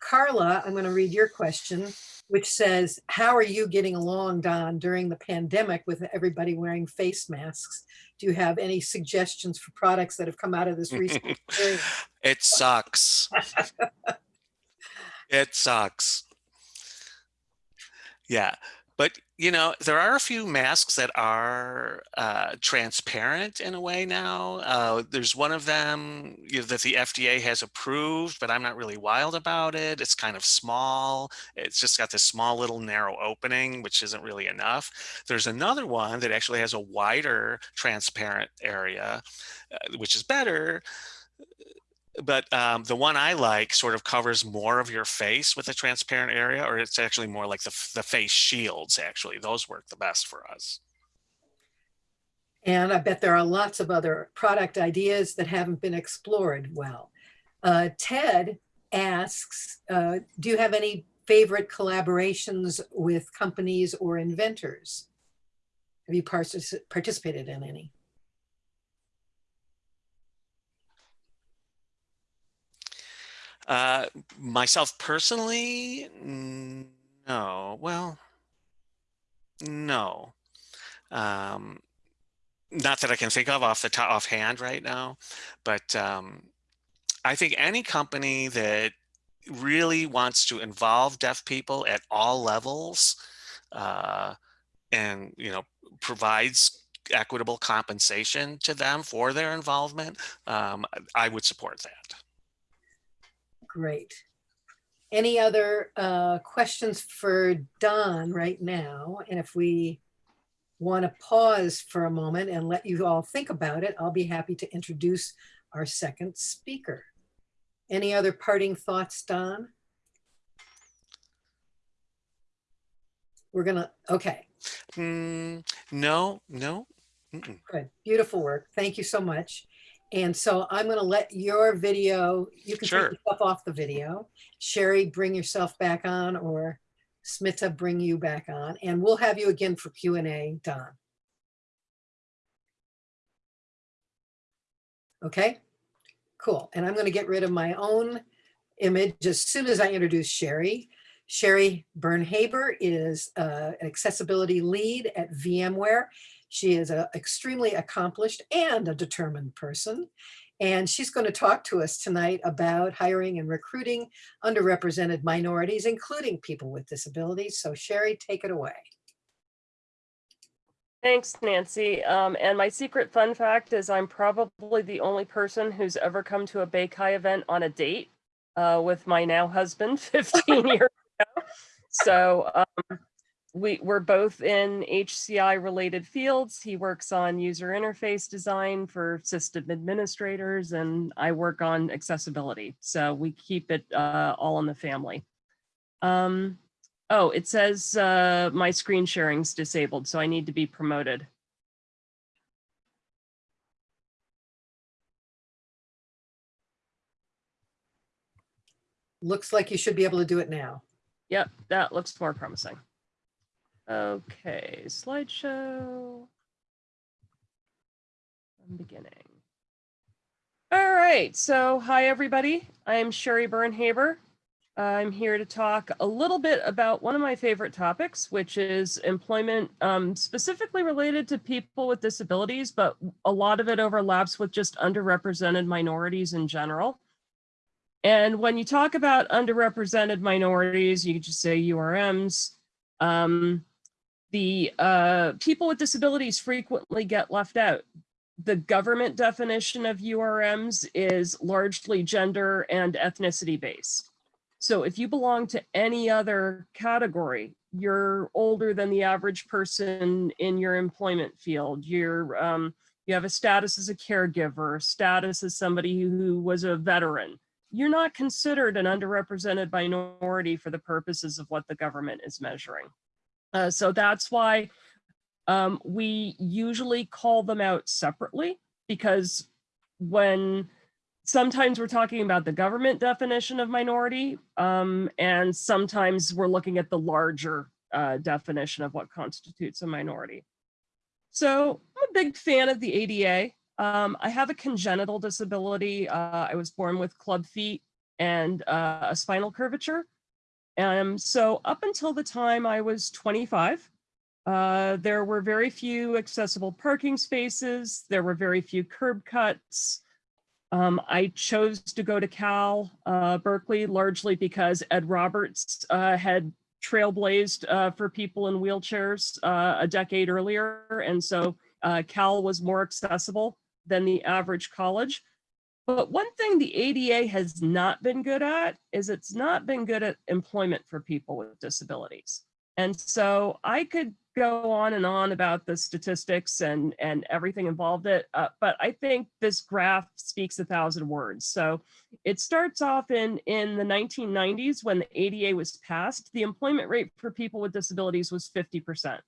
Carla, I'm going to read your question. which says, how are you getting along, Don, during the pandemic with everybody wearing face masks? Do you have any suggestions for products that have come out of this recent? It sucks. it sucks. Yeah. But, you know, there are a few masks that are uh, transparent in a way now. Uh, there's one of them you know, that the FDA has approved, but I'm not really wild about it. It's kind of small. It's just got this small little narrow opening, which isn't really enough. There's another one that actually has a wider transparent area, uh, which is better but um, the one I like sort of covers more of your face with a transparent area, or it's actually more like the, the face shields, actually. Those work the best for us. And I bet there are lots of other product ideas that haven't been explored well. Uh, Ted asks, uh, do you have any favorite collaborations with companies or inventors? Have you participated in any? Uh, myself personally, no. Well, no. Um, not that I can think of off the top offhand right now, but um, I think any company that really wants to involve deaf people at all levels uh, and you know provides equitable compensation to them for their involvement, um, I would support that. Great. Any other uh, questions for Don right now? And if we want to pause for a moment and let you all think about it, I'll be happy to introduce our second speaker. Any other parting thoughts, Don? We're gonna, okay, Mm, no, no. Mm-mm. good, beautiful work. Thank you so much. And so I'm gonna let your video, you can Sure. take yourself off the video. Sheri, bring yourself back on or Smita, bring you back on. And we'll have you again for Q and A, Don. Okay, cool. And I'm gonna get rid of my own image as soon as I introduce Sheri. Sheri Byrne-Haber is uh, an accessibility lead at VMware. She is an extremely accomplished and a determined person. And she's going to talk to us tonight about hiring and recruiting underrepresented minorities, including people with disabilities. So Sheri, take it away. Thanks, Nancy. Um, and my secret fun fact is I'm probably the only person who's ever come to a BayCHI event on a date uh, with my now husband 15 years ago. So um, we, we're both in HCI related fields. He works on user interface design for system administrators and I work on accessibility. So we keep it uh, all in the family. Um, Oh, it says uh, my screen sharing's disabled, so I need to be promoted. Looks like you should be able to do it now. Yep, that looks more promising. Okay, slideshow. I'm beginning. All right, so hi, everybody. I'm Sheri Byrne-Haber. I'm here to talk a little bit about one of my favorite topics, which is employment um, specifically related to people with disabilities, but a lot of it overlaps with just underrepresented minorities in general. And when you talk about underrepresented minorities, you could just say URMs. Um, the uh, people with disabilities frequently get left out. The government definition of URMs is largely gender and ethnicity based. So if you belong to any other category, you're older than the average person in your employment field. You're um, you have a status as a caregiver, status as somebody who was a veteran. You're not considered an underrepresented minority for the purposes of what the government is measuring. Uh, so that's why um, we usually call them out separately because when sometimes we're talking about the government definition of minority, um, and sometimes we're looking at the larger uh, definition of what constitutes a minority. So I'm a big fan of the ADA. Um, I have a congenital disability. Uh, I was born with club feet and uh, a spinal curvature. Um, so up until the time I was 25, uh, there were very few accessible parking spaces. There were very few curb cuts. Um, I chose to go to Cal uh, Berkeley largely because Ed Roberts uh, had trailblazed uh, for people in wheelchairs uh, a decade earlier. And so uh, Cal was more accessible than the average college. But one thing the ADA has not been good at is it's not been good at employment for people with disabilities. And so I could go on and on about the statistics and, and everything involved it, uh, but I think this graph speaks a thousand words. So it starts off in, in the 1990s when the ADA was passed, the employment rate for people with disabilities was 50%.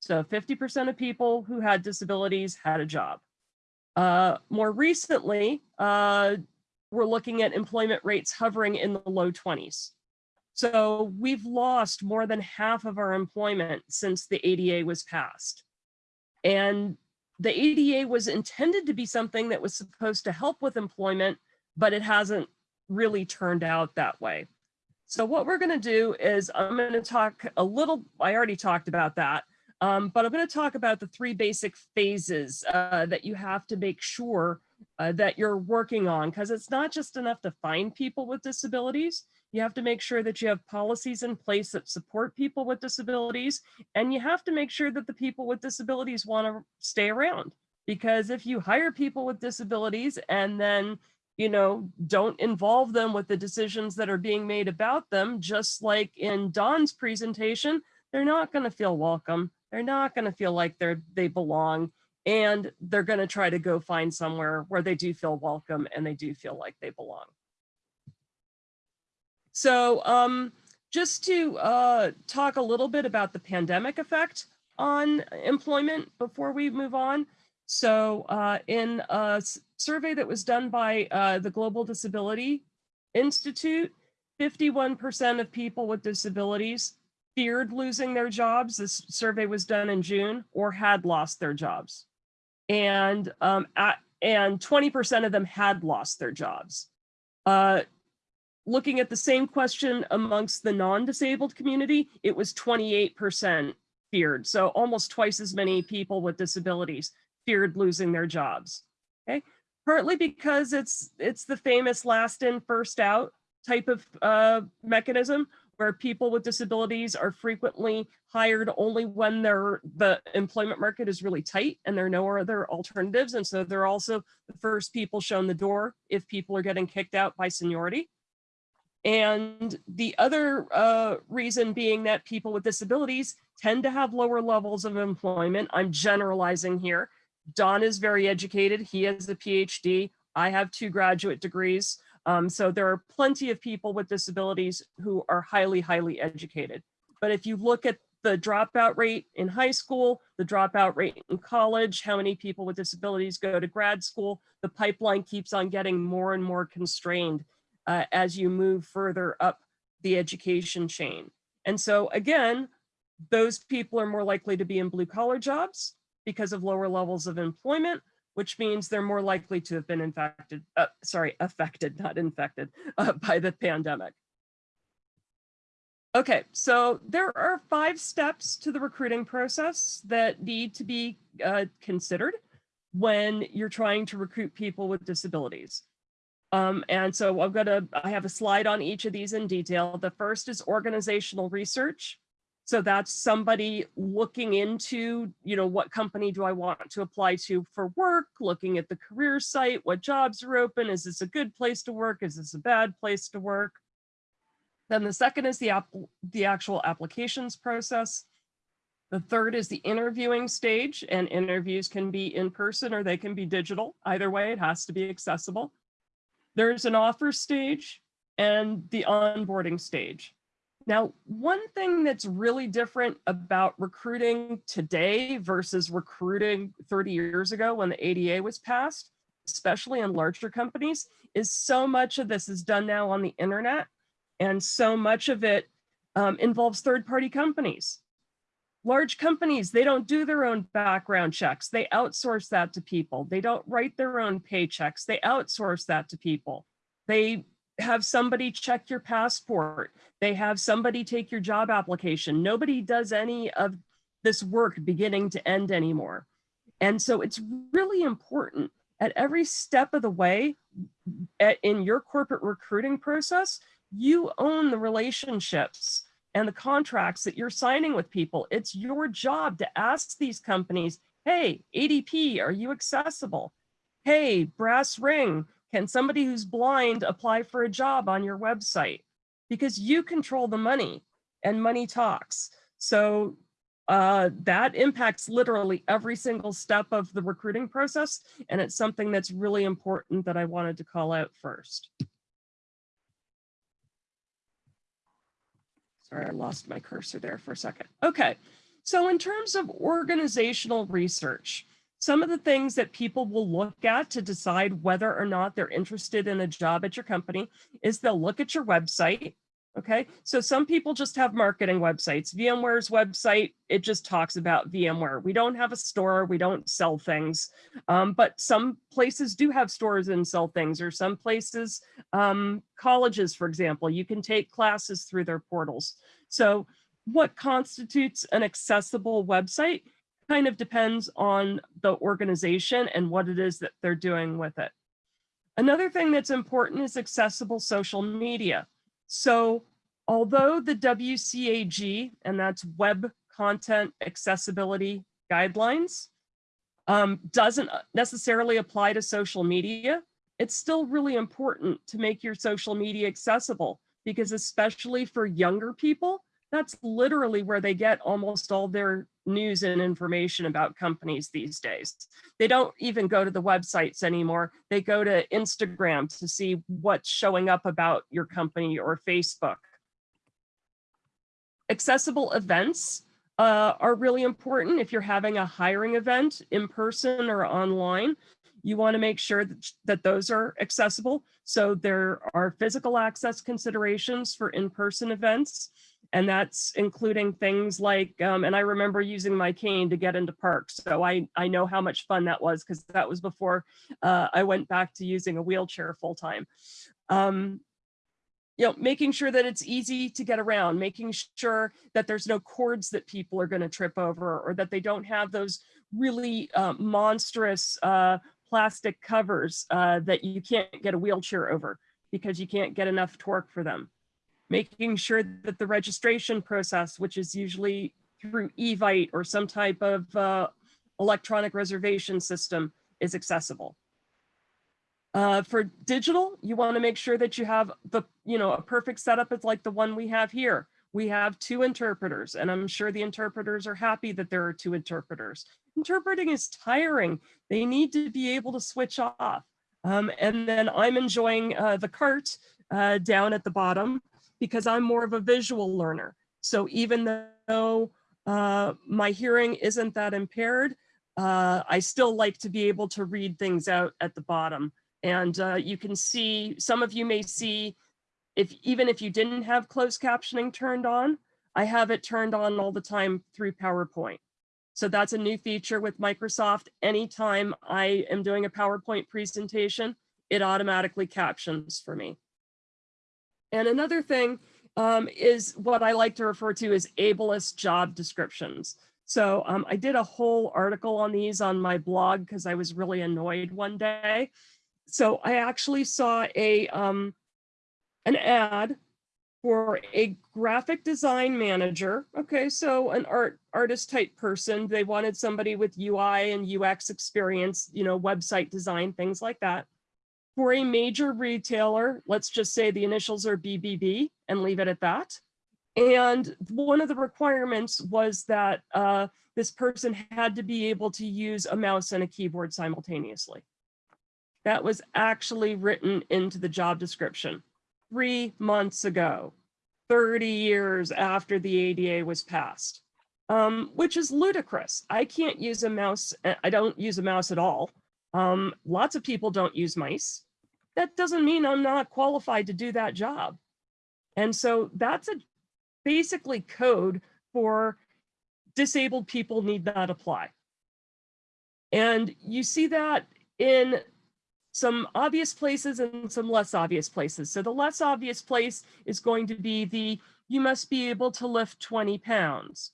So 50% of people who had disabilities had a job. Uh, more recently, uh, we're looking at employment rates hovering in the low 20s. So we've lost more than half of our employment since the ADA was passed. And the ADA was intended to be something that was supposed to help with employment, but it hasn't really turned out that way. So what we're gonna do is I'm gonna talk a little, I already talked about that, um, but I'm gonna talk about the three basic phases uh, that you have to make sure uh, that you're working on, because it's not just enough to find people with disabilities, you have to make sure that you have policies in place that support people with disabilities. And you have to make sure that the people with disabilities want to stay around. Because if you hire people with disabilities and then, you know, don't involve them with the decisions that are being made about them, just like in Don's presentation, they're not going to feel welcome. They're not going to feel like they're they belong. And they're going to try to go find somewhere where they do feel welcome and they do feel like they belong. So um, just to uh, talk a little bit about the pandemic effect on employment before we move on. So uh, in a survey that was done by uh, the Global Disability Institute, 51% of people with disabilities feared losing their jobs. This survey was done in June or had lost their jobs. And um, at, and 20% of them had lost their jobs. Uh, looking at the same question amongst the non-disabled community, it was 28% feared. So almost twice as many people with disabilities feared losing their jobs. Okay, partly because it's it's the famous last in first out type of uh, mechanism where people with disabilities are frequently hired only when the employment market is really tight and there are no other alternatives. And so they're also the first people shown the door if people are getting kicked out by seniority. And the other uh, reason being that people with disabilities tend to have lower levels of employment. I'm generalizing here. Don is very educated. He has a PhD. I have two graduate degrees. Um, so there are plenty of people with disabilities who are highly, highly educated. But if you look at the dropout rate in high school, the dropout rate in college, how many people with disabilities go to grad school, the pipeline keeps on getting more and more constrained uh, as you move further up the education chain. And so again, those people are more likely to be in blue collar jobs because of lower levels of employment, which means they're more likely to have been infected, uh, sorry, affected, not infected uh, by the pandemic. Okay, so there are five steps to the recruiting process that need to be uh, considered when you're trying to recruit people with disabilities. Um, and so I'm gonna, I have a slide on each of these in detail. The first is organizational research. So that's somebody looking into, you know, what company do I want to apply to for work, looking at the career site, what jobs are open, is this a good place to work, is this a bad place to work? Then the second is the, the actual applications process. The third is the interviewing stage, and interviews can be in person or they can be digital. Either way, it has to be accessible. There's an offer stage and the onboarding stage. Now, one thing that's really different about recruiting today versus recruiting 30 years ago when the ADA was passed, especially in larger companies, is so much of this is done now on the internet. And so much of it um, involves third-party companies. Large companies, they don't do their own background checks. They outsource that to people. They don't write their own paychecks. They outsource that to people. They have somebody check your passport. They have somebody take your job application. Nobody does any of this work beginning to end anymore. And so it's really important at every step of the way a- in your corporate recruiting process, you own the relationships and the contracts that you're signing with people. It's your job to ask these companies, hey, ADP, are you accessible? Hey, BrassRing, can somebody who's blind apply for a job on your website? Because you control the money and money talks. So uh, that impacts literally every single step of the recruiting process. And it's something that's really important that I wanted to call out first. Sorry, I lost my cursor there for a second. Okay, so in terms of organizational research, some of the things that people will look at to decide whether or not they're interested in a job at your company is they'll look at your website. Okay, so some people just have marketing websites. VMware's website, it just talks about VMware. We don't have a store, we don't sell things, um, but some places do have stores and sell things, or some places, um, colleges, for example, you can take classes through their portals. So what constitutes an accessible website kind of depends on the organization and what it is that they're doing with it. Another thing that's important is accessible social media. So although the WCAG, and that's Web Content Accessibility Guidelines, um, doesn't necessarily apply to social media, it's still really important to make your social media accessible because especially for younger people, that's literally where they get almost all their news and information about companies these days. They don't even go to the websites anymore. They go to Instagram to see what's showing up about your company or Facebook. Accessible events uh, are really important. If you're having a hiring event in person or online, you want to make sure that, that those are accessible. So there are physical access considerations for in-person events. And that's including things like, um, and I remember using my cane to get into parks. So I, I know how much fun that was because that was before uh, I went back to using a wheelchair full time. Um, you know, making sure that it's easy to get around, making sure that there's no cords that people are going to trip over or that they don't have those really uh, monstrous uh, plastic covers uh, that you can't get a wheelchair over because you can't get enough torque for them making sure that the registration process, which is usually through Evite or some type of uh, electronic reservation system is accessible. Uh, for digital, you want to make sure that you have the, you know, a perfect setup is like the one we have here. We have two interpreters, and I'm sure the interpreters are happy that there are two interpreters. Interpreting is tiring. They need to be able to switch off. Um, and then I'm enjoying uh, the CART uh, down at the bottom because I'm more of a visual learner. So even though uh, my hearing isn't that impaired, uh, I still like to be able to read things out at the bottom. And uh, you can see, some of you may see, if even if you didn't have closed captioning turned on, I have it turned on all the time through PowerPoint. So that's a new feature with Microsoft. Anytime I am doing a PowerPoint presentation, it automatically captions for me. And another thing um, is what I like to refer to as ableist job descriptions. So um, I did a whole article on these on my blog because I was really annoyed one day. So I actually saw a um, an ad for a graphic design manager. Okay, so an art artist type person. They wanted somebody with UI and UX experience, you know, website design, things like that for a major retailer, let's just say the initials are BBB and leave it at that. And one of the requirements was that uh, this person had to be able to use a mouse and a keyboard simultaneously. That was actually written into the job description three months ago, 30 years after the ADA was passed, um, which is ludicrous. I can't use a mouse. I don't use a mouse at all. Um, lots of people don't use mice. That doesn't mean I'm not qualified to do that job. And so that's a basically code for disabled people need not apply. And you see that in some obvious places and some less obvious places. So the less obvious place is going to be the, you must be able to lift 20 pounds.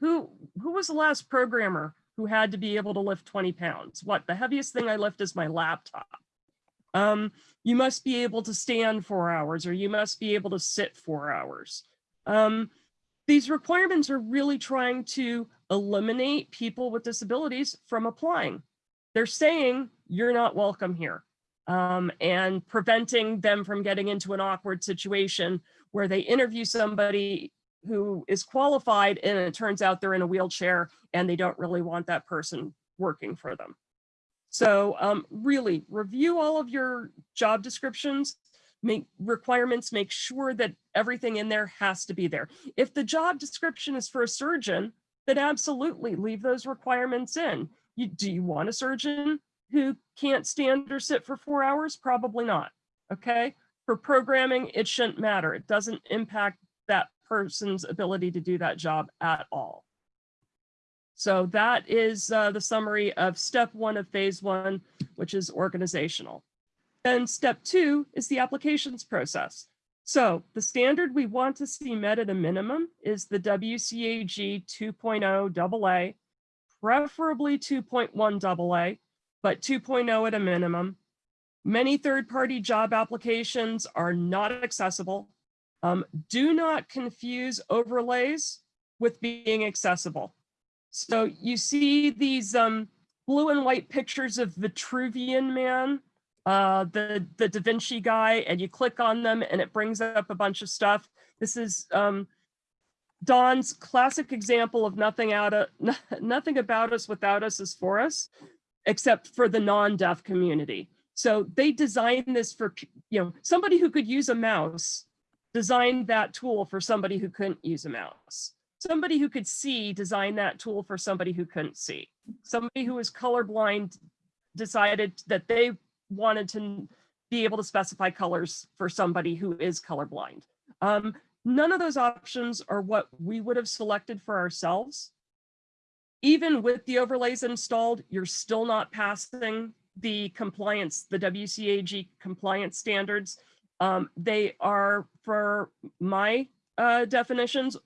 Who, who was the last programmer who had to be able to lift 20 pounds? What, the heaviest thing I lift is my laptop. Um, you must be able to stand four hours or you must be able to sit four hours. Um, these requirements are really trying to eliminate people with disabilities from applying. They're saying you're not welcome here um, and preventing them from getting into an awkward situation where they interview somebody who is qualified and it turns out they're in a wheelchair and they don't really want that person working for them. So um, really review all of your job descriptions, make requirements, make sure that everything in there has to be there. If the job description is for a surgeon, then absolutely leave those requirements in. You, do you want a surgeon who can't stand or sit for four hours? Probably not, okay? For programming, it shouldn't matter. It doesn't impact that person's ability to do that job at all. So that is uh, the summary of step one of phase one, which is organizational. Then step two is the applications process. So the standard we want to see met at a minimum is the WCAG 2.0 AA, preferably 2.1 AA, but 2.0 at a minimum. Many third-party job applications are not accessible. Um, do not confuse overlays with being accessible. So you see these um, blue and white pictures of Vitruvian Man, uh, the, the Da Vinci guy, and you click on them and it brings up a bunch of stuff. This is um, Don's classic example of nothing out of nothing about us without us is for us, except for the non-deaf community. So they designed this for, you know, somebody who could use a mouse designed that tool for somebody who couldn't use a mouse somebody who could see designed that tool for somebody who couldn't see. Somebody who was colorblind decided that they wanted to be able to specify colors for somebody who is colorblind. Um, none of those options are what we would have selected for ourselves. Even with the overlays installed, you're still not passing the compliance, the WCAG compliance standards. Um, they are, for my uh, definitions,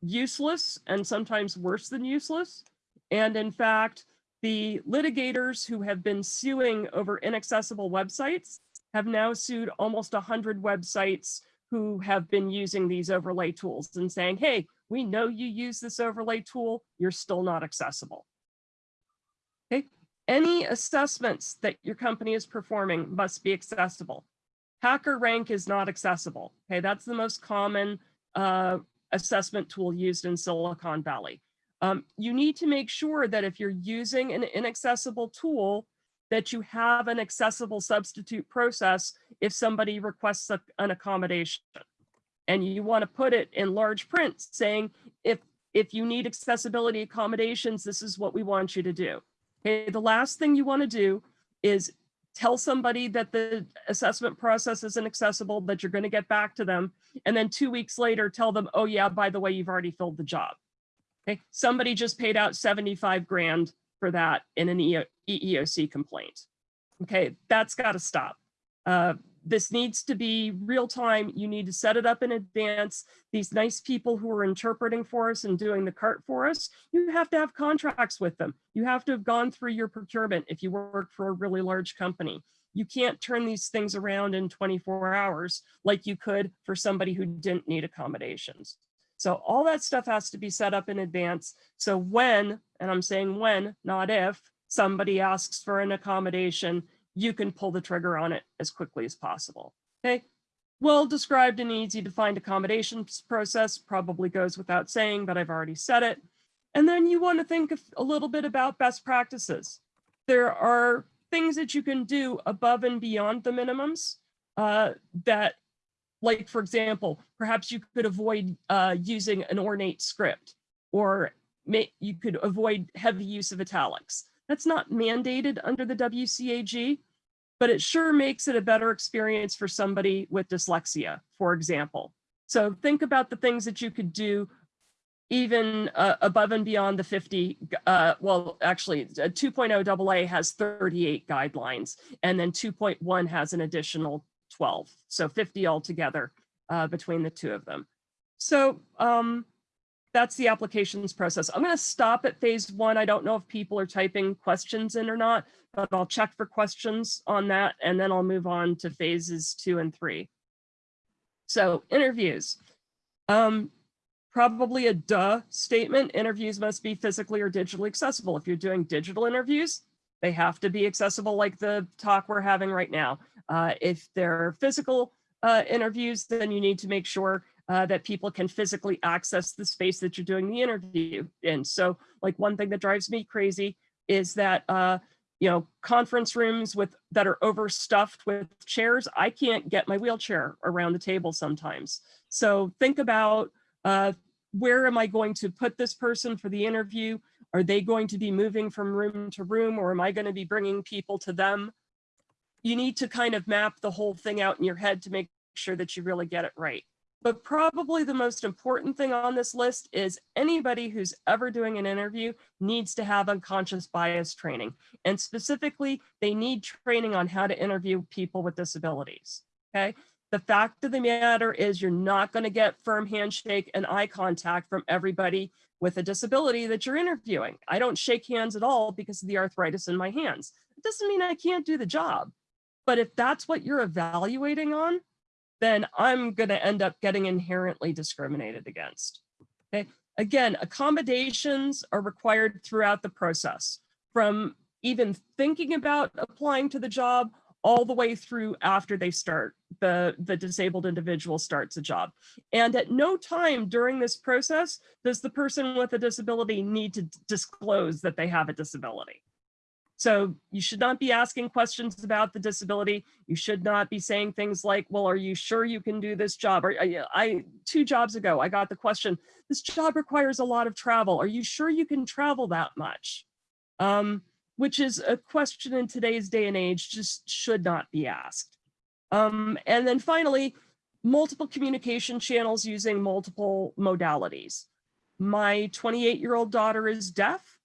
useless and sometimes worse than useless. And in fact, the litigators who have been suing over inaccessible websites have now sued almost 100 websites who have been using these overlay tools and saying, hey, we know you use this overlay tool, you're still not accessible. Okay, any assessments that your company is performing must be accessible. HackerRank is not accessible. Okay, that's the most common uh, assessment tool used in Silicon Valley. Um, you need to make sure that if you're using an inaccessible tool, that you have an accessible substitute process if somebody requests a, an accommodation. And you want to put it in large print saying, if, if you need accessibility accommodations, this is what we want you to do. Okay, the last thing you want to do is tell somebody that the assessment process isn't accessible, that you're going to get back to them. And then two weeks later, tell them, oh yeah, by the way, you've already filled the job. Okay, somebody just paid out 75 grand for that in an EEOC complaint. Okay, that's got to stop. Uh, this needs to be real time. You need to set it up in advance. These nice people who are interpreting for us and doing the CART for us, you have to have contracts with them. You have to have gone through your procurement if you work for a really large company. You can't turn these things around in 24 hours like you could for somebody who didn't need accommodations. So all that stuff has to be set up in advance. So when, and I'm saying when, not if, somebody asks for an accommodation, you can pull the trigger on it as quickly as possible. Okay. Well described and easy to find accommodations process probably goes without saying, but I've already said it. And then you want to think a little bit about best practices. There are things that you can do above and beyond the minimums uh, that, like, for example, perhaps you could avoid uh, using an ornate script or may, you could avoid heavy use of italics. That's not mandated under the WCAG, but it sure makes it a better experience for somebody with dyslexia, for example. So think about the things that you could do even uh, above and beyond the 50, uh, well, actually, uh, 2.0 AA has 38 guidelines, and then 2.1 has an additional 12. So 50 altogether uh, between the two of them. So um, that's the applications process. I'm going to stop at phase one. I don't know if people are typing questions in or not, but I'll check for questions on that, and then I'll move on to phases two and three. So interviews. Um, probably a duh statement. Interviews must be physically or digitally accessible. If you're doing digital interviews, they have to be accessible like the talk we're having right now. Uh, if they're physical uh, interviews, then you need to make sure uh, that people can physically access the space that you're doing the interview in. So like one thing that drives me crazy is that, uh, you know, conference rooms with that are overstuffed with chairs, I can't get my wheelchair around the table sometimes. So think about uh, where am I going to put this person for the interview? Are they going to be moving from room to room or am I going to be bringing people to them? You need to kind of map the whole thing out in your head to make sure that you really get it right. But probably the most important thing on this list is anybody who's ever doing an interview needs to have unconscious bias training. And specifically, they need training on how to interview people with disabilities, okay? The fact of the matter is you're not gonna get firm handshake and eye contact from everybody with a disability that you're interviewing. I don't shake hands at all because of the arthritis in my hands. It doesn't mean I can't do the job. But if that's what you're evaluating on, then I'm going to end up getting inherently discriminated against. Okay. Again, accommodations are required throughout the process from even thinking about applying to the job all the way through after they start, the, the disabled individual starts a job. And at no time during this process does the person with a disability need to disclose that they have a disability. So you should not be asking questions about the disability. You should not be saying things like, well, are you sure you can do this job? Or I, I two jobs ago, I got the question, this job requires a lot of travel. Are you sure you can travel that much? Um, which is a question in today's day and age just should not be asked. Um, and then finally, multiple communication channels using multiple modalities. My 28 year old daughter is deaf.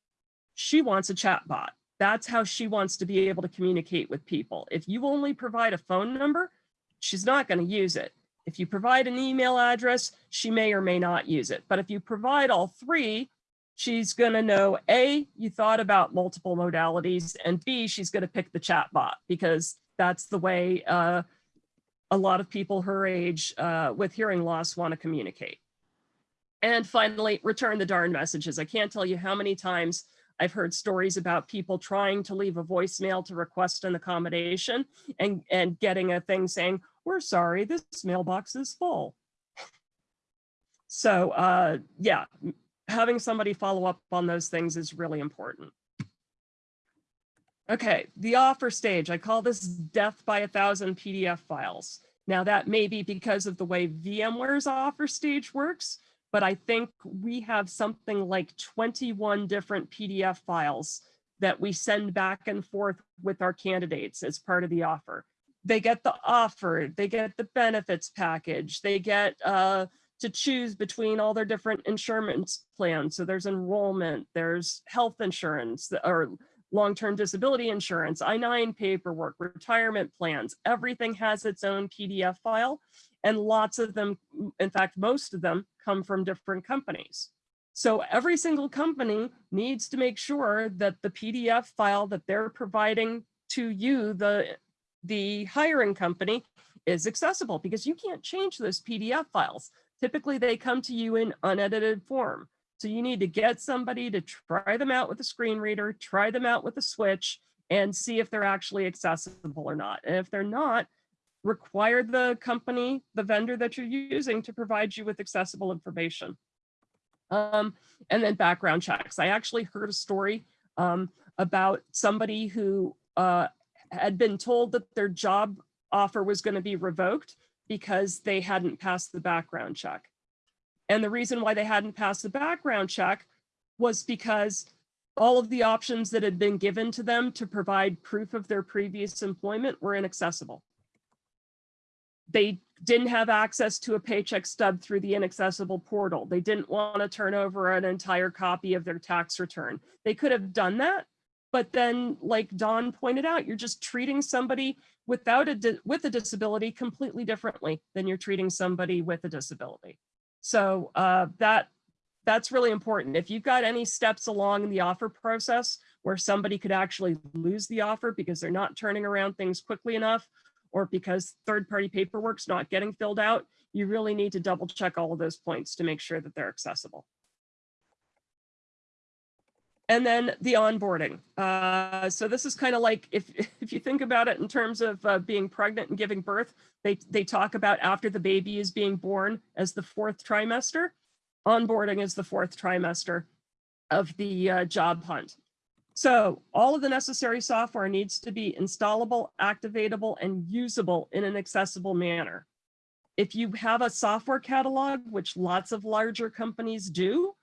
She wants a chatbot. That's how she wants to be able to communicate with people. If you only provide a phone number, she's not going to use it. If you provide an email address, she may or may not use it. But if you provide all three, she's going to know A, you thought about multiple modalities, and B, she's going to pick the chat bot because that's the way uh, a lot of people her age uh, with hearing loss want to communicate. And finally, return the darn messages. I can't tell you how many times I've heard stories about people trying to leave a voicemail to request an accommodation and, and getting a thing saying, we're sorry, this mailbox is full. So uh, yeah, having somebody follow up on those things is really important. Okay, the offer stage, I call this death by a thousand PDF files. Now that may be because of the way VMware's offer stage works, but I think we have something like 21 different PDF files that we send back and forth with our candidates as part of the offer. They get the offer, they get the benefits package, they get uh, to choose between all their different insurance plans. So there's enrollment, there's health insurance or long-term disability insurance, I-9 paperwork, retirement plans, everything has its own PDF file and lots of them, in fact, most of them come from different companies. So every single company needs to make sure that the PDF file that they're providing to you, the, the hiring company, is accessible because you can't change those PDF files. Typically, they come to you in unedited form. So you need to get somebody to try them out with a screen reader, try them out with a switch, and see if they're actually accessible or not. And if they're not, require the company, the vendor that you're using to provide you with accessible information. Um, and then background checks. I actually heard a story um, about somebody who uh, had been told that their job offer was going to be revoked because they hadn't passed the background check. And the reason why they hadn't passed the background check was because all of the options that had been given to them to provide proof of their previous employment were inaccessible. They didn't have access to a paycheck stub through the inaccessible portal. They didn't want to turn over an entire copy of their tax return. They could have done that, but then like Don pointed out, you're just treating somebody without a, with a disability completely differently than you're treating somebody with a disability. So uh, that that's really important. If you've got any steps along the offer process where somebody could actually lose the offer because they're not turning around things quickly enough, or because third-party paperwork's not getting filled out, you really need to double check all of those points to make sure that they're accessible. And then the onboarding. Uh, so this is kind of like if if you think about it in terms of uh, being pregnant and giving birth, they they talk about after the baby is being born as the fourth trimester. Onboarding is the fourth trimester of the uh, job hunt. So all of the necessary software needs to be installable, activatable, and usable in an accessible manner. If you have a software catalog, which lots of larger companies do,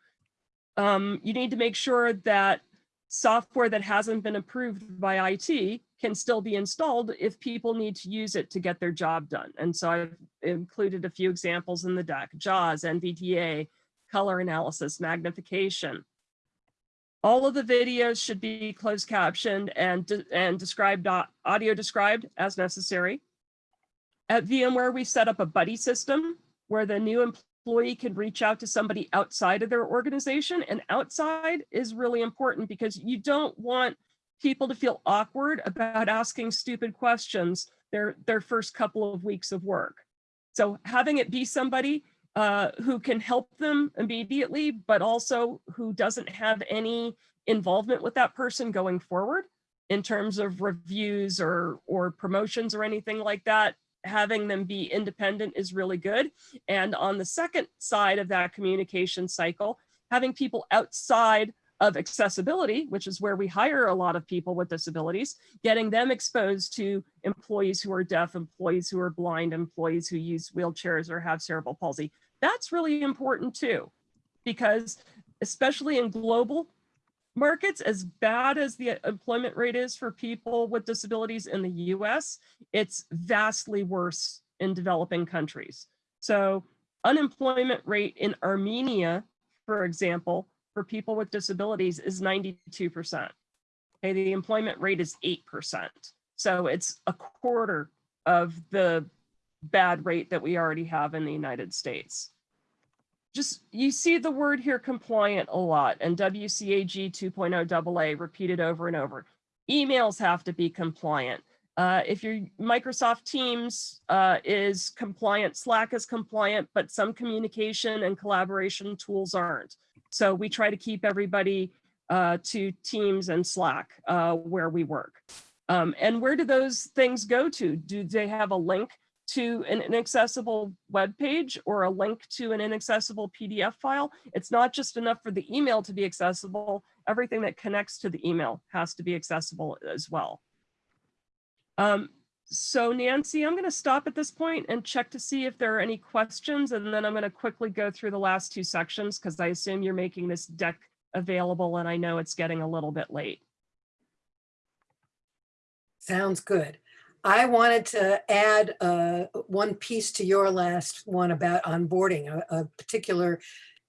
um, you need to make sure that software that hasn't been approved by IT can still be installed if people need to use it to get their job done. And so I've included a few examples in the deck, JAWS, NVDA, color analysis, magnification. All of the videos should be closed captioned and, and described, uh, audio described as necessary. At VMware, we set up a buddy system where the new employee can reach out to somebody outside of their organization. And outside is really important because you don't want people to feel awkward about asking stupid questions their, their first couple of weeks of work. So having it be somebody uh, who can help them immediately, but also who doesn't have any involvement with that person going forward in terms of reviews or, or promotions or anything like that, having them be independent is really good. And on the second side of that communication cycle, having people outside of accessibility, which is where we hire a lot of people with disabilities, getting them exposed to employees who are deaf, employees who are blind, employees who use wheelchairs or have cerebral palsy. That's really important too, because especially in global markets, as bad as the employment rate is for people with disabilities in the US, it's vastly worse in developing countries. So unemployment rate in Armenia, for example, for people with disabilities is 92%. Okay, the employment rate is 8%. So it's a quarter of the bad rate that we already have in the United States. Just, you see the word here compliant a lot and WCAG 2.0 AA repeated over and over. Emails have to be compliant. Uh, if your Microsoft Teams uh, is compliant, Slack is compliant, but some communication and collaboration tools aren't. So we try to keep everybody uh, to Teams and Slack uh, where we work. Um, and where do those things go to? Do they have a link to an inaccessible web page or a link to an inaccessible PDF file? It's not just enough for the email to be accessible. Everything that connects to the email has to be accessible as well. Um, so Nancy, I'm going to stop at this point and check to see if there are any questions, and then I'm going to quickly go through the last two sections because I assume you're making this deck available and I know it's getting a little bit late. Sounds good. I wanted to add uh, one piece to your last one about onboarding, a, a particular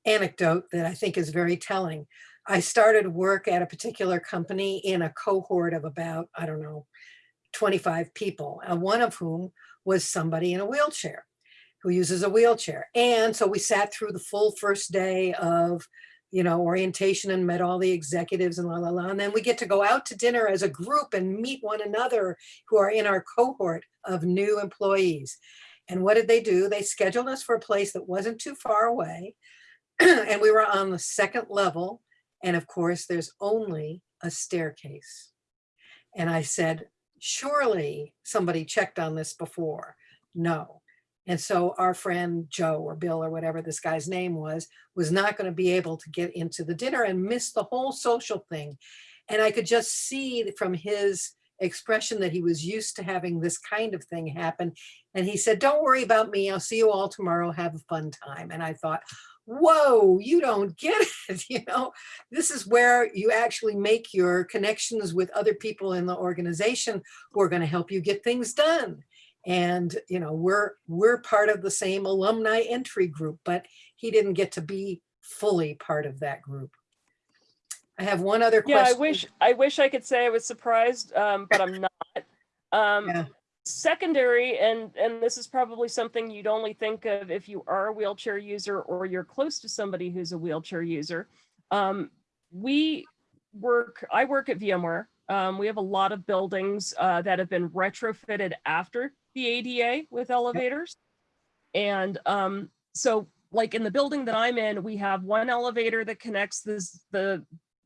anecdote that I think is very telling. I started work at a particular company in a cohort of about, I don't know, 25 people, and one of whom was somebody in a wheelchair who uses a wheelchair. And so we sat through the full first day of you know, orientation and met all the executives and la la la. And then we get to go out to dinner as a group and meet one another who are in our cohort of new employees. And what did they do? They scheduled us for a place that wasn't too far away. and we were on the second level. And of course, there's only a staircase. And I said, surely somebody checked on this before. No. And so our friend Joe or Bill or whatever this guy's name was, was not going to be able to get into the dinner and miss the whole social thing. And I could just see from his expression that he was used to having this kind of thing happen. And he said, don't worry about me. I'll see you all tomorrow. Have a fun time. And I thought, whoa, you don't get it. You know, this is where you actually make your connections with other people in the organization who are going to help you get things done. And, you know, we're, we're part of the same alumni entry group, but he didn't get to be fully part of that group. I have one other question. Yeah, I wish, I wish I could say I was surprised, um, but I'm not. Um, secondary, and, and this is probably something you'd only think of if you are a wheelchair user or you're close to somebody who's a wheelchair user. Um, we work, I work at VMware. Um, we have a lot of buildings, uh, that have been retrofitted after the ADA with elevators. And, um, so like in the building that I'm in, we have one elevator that connects this, the,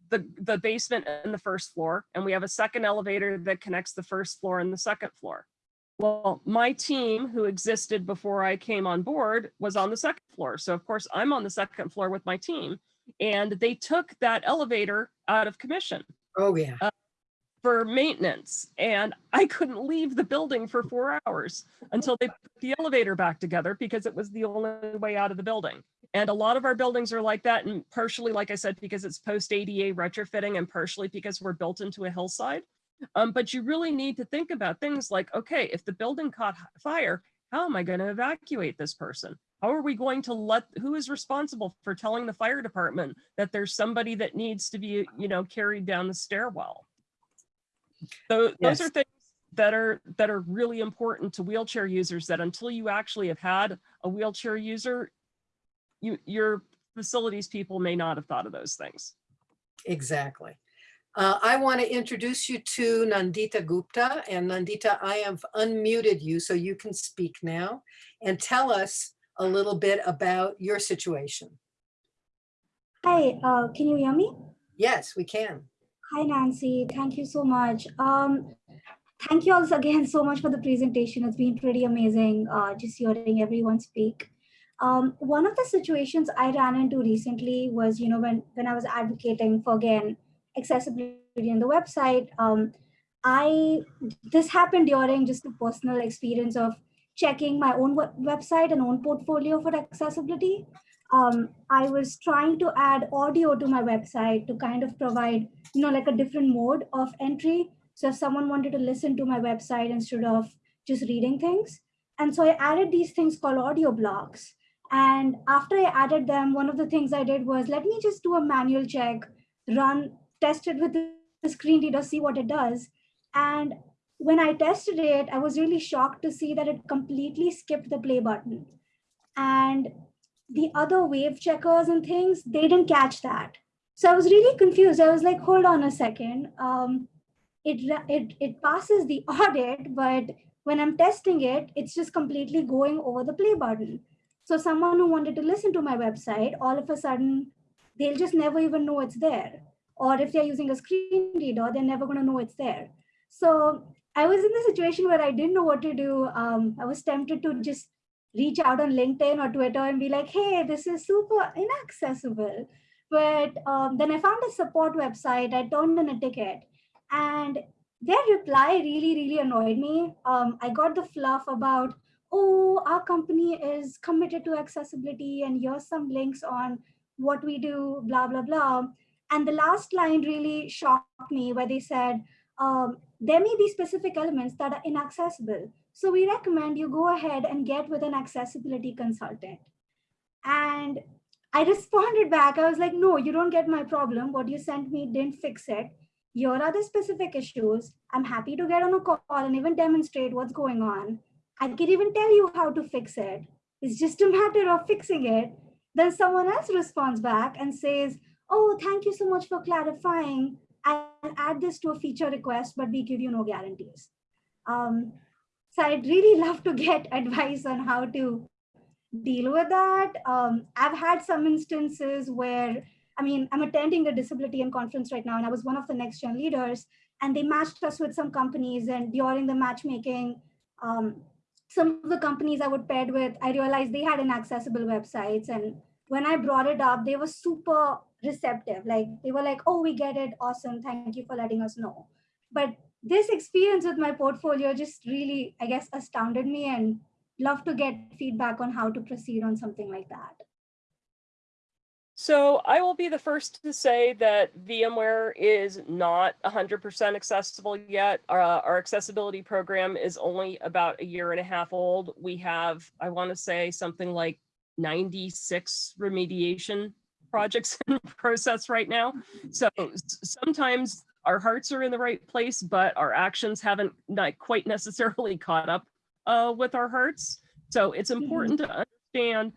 the, the basement and the first floor, and we have a second elevator that connects the first floor and the second floor. Well, my team who existed before I came on board was on the second floor. So of course I'm on the second floor with my team and they took that elevator out of commission Oh, yeah. uh, for maintenance. And I couldn't leave the building for four hours until they put the elevator back together because it was the only way out of the building. And a lot of our buildings are like that and partially, like I said, because it's post ADA retrofitting and partially because we're built into a hillside. Um, but you really need to think about things like, okay, if the building caught fire, how am I going to evacuate this person? How are we going to let, who is responsible for telling the fire department that there's somebody that needs to be, you know, carried down the stairwell? So those are things that are, that are really important to wheelchair users that until you actually have had a wheelchair user, you, your facilities people may not have thought of those things. Exactly. Uh, I want to introduce you to Nandita Gupta and Nandita, I have unmuted you so you can speak now and tell us a little bit about your situation. Hi, uh, can you hear me? Yes, we can. Hi, Nancy. Thank you so much. Um, thank you all again so much for the presentation. It's been pretty amazing uh, just hearing everyone speak. Um, one of the situations I ran into recently was, you know, when, when I was advocating for, again, accessibility in the website, um, I, this happened during just a personal experience of checking my own web- website and own portfolio for accessibility. Um, I was trying to add audio to my website to kind of provide, you know, like a different mode of entry. So if someone wanted to listen to my website instead of just reading things. And so I added these things called audio blocks. And after I added them, one of the things I did was let me just do a manual check, run, test it with the screen reader, see what it does. And when I tested it, I was really shocked to see that it completely skipped the play button. And the other wave checkers and things, they didn't catch that. So I was really confused. I was like, hold on a second. Um, it, it, it passes the audit, but when I'm testing it, it's just completely going over the play button. So someone who wanted to listen to my website, all of a sudden, they'll just never even know it's there. Or if they're using a screen reader, they're never going to know it's there. So I was in the situation where I didn't know what to do. Um, I was tempted to just reach out on LinkedIn or Twitter and be like, hey, this is super inaccessible. But um, then I found a support website. I turned in a ticket and their reply really, really annoyed me. Um, I got the fluff about, oh, our company is committed to accessibility and here's some links on what we do, blah, blah, blah. And the last line really shocked me where they said, um, there may be specific elements that are inaccessible. So we recommend you go ahead and get with an accessibility consultant. And I responded back. I was like, no, you don't get my problem. What you sent me didn't fix it. Here are the specific issues. I'm happy to get on a call and even demonstrate what's going on. I can even tell you how to fix it. It's just a matter of fixing it. Then someone else responds back and says, oh, thank you so much for clarifying. I'll add this to a feature request, but we give you no guarantees. Um, so I'd really love to get advice on how to deal with that. Um, I've had some instances where, I mean, I'm attending a Disability:IN conference right now, and I was one of the next gen leaders, and they matched us with some companies. And during the matchmaking, um, some of the companies I would paired with, I realized they had inaccessible websites. And when I brought it up, they were super receptive. Like they were like, oh, we get it. Awesome. Thank you for letting us know. But this experience with my portfolio just really, I guess, astounded me and love to get feedback on how to proceed on something like that. So I will be the first to say that VMware is not 100% accessible yet. Uh, our accessibility program is only about a year and a half old. We have, I want to say something like 96 remediation projects in process right now. So sometimes our hearts are in the right place, but our actions haven't not quite necessarily caught up uh, with our hearts. So it's important to understand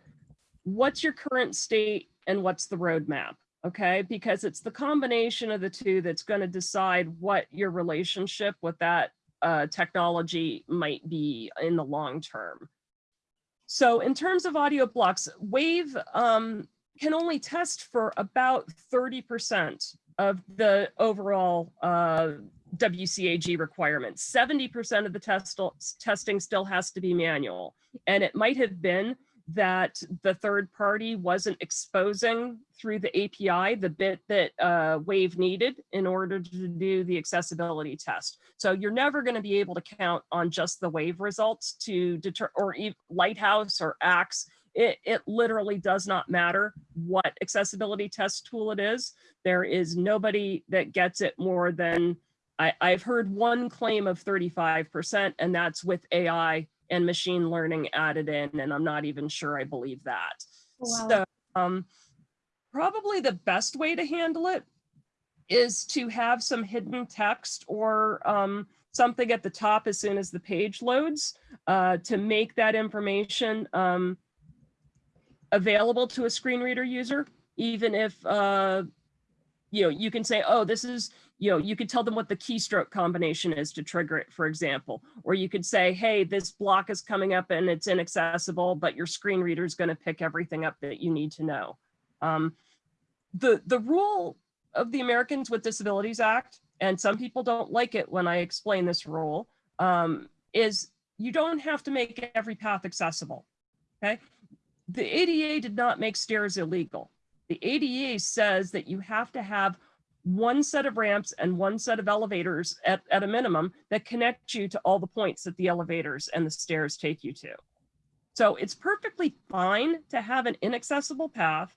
what's your current state and what's the roadmap, okay? Because it's the combination of the two that's going to decide what your relationship with that uh, technology might be in the long term. So in terms of audio blocks, Wave um, can only test for about 30% of the overall uh, WCAG requirements. 70% of the test testing still has to be manual. And it might have been that the third party wasn't exposing through the API the bit that uh, Wave needed in order to do the accessibility test. So you're never going to be able to count on just the Wave results to deter, or Lighthouse or Axe. It, it literally does not matter what accessibility test tool it is. There is nobody that gets it more than, I, I've heard one claim of 35%, and that's with AI and machine learning added in, and I'm not even sure I believe that. Wow. So um, probably the best way to handle it is to have some hidden text or um, something at the top as soon as the page loads uh, to make that information um, available to a screen reader user, even if uh, you know, you can say, oh, this is, you know, you could tell them what the keystroke combination is to trigger it, for example. Or you could say, hey, this block is coming up and it's inaccessible, but your screen reader is going to pick everything up that you need to know. Um, the, the rule of the Americans with Disabilities Act, and some people don't like it when I explain this rule, um, is you don't have to make every path accessible, okay? The ADA did not make stairs illegal. The ADA says that you have to have one set of ramps and one set of elevators at, at a minimum that connect you to all the points that the elevators and the stairs take you to. So it's perfectly fine to have an inaccessible path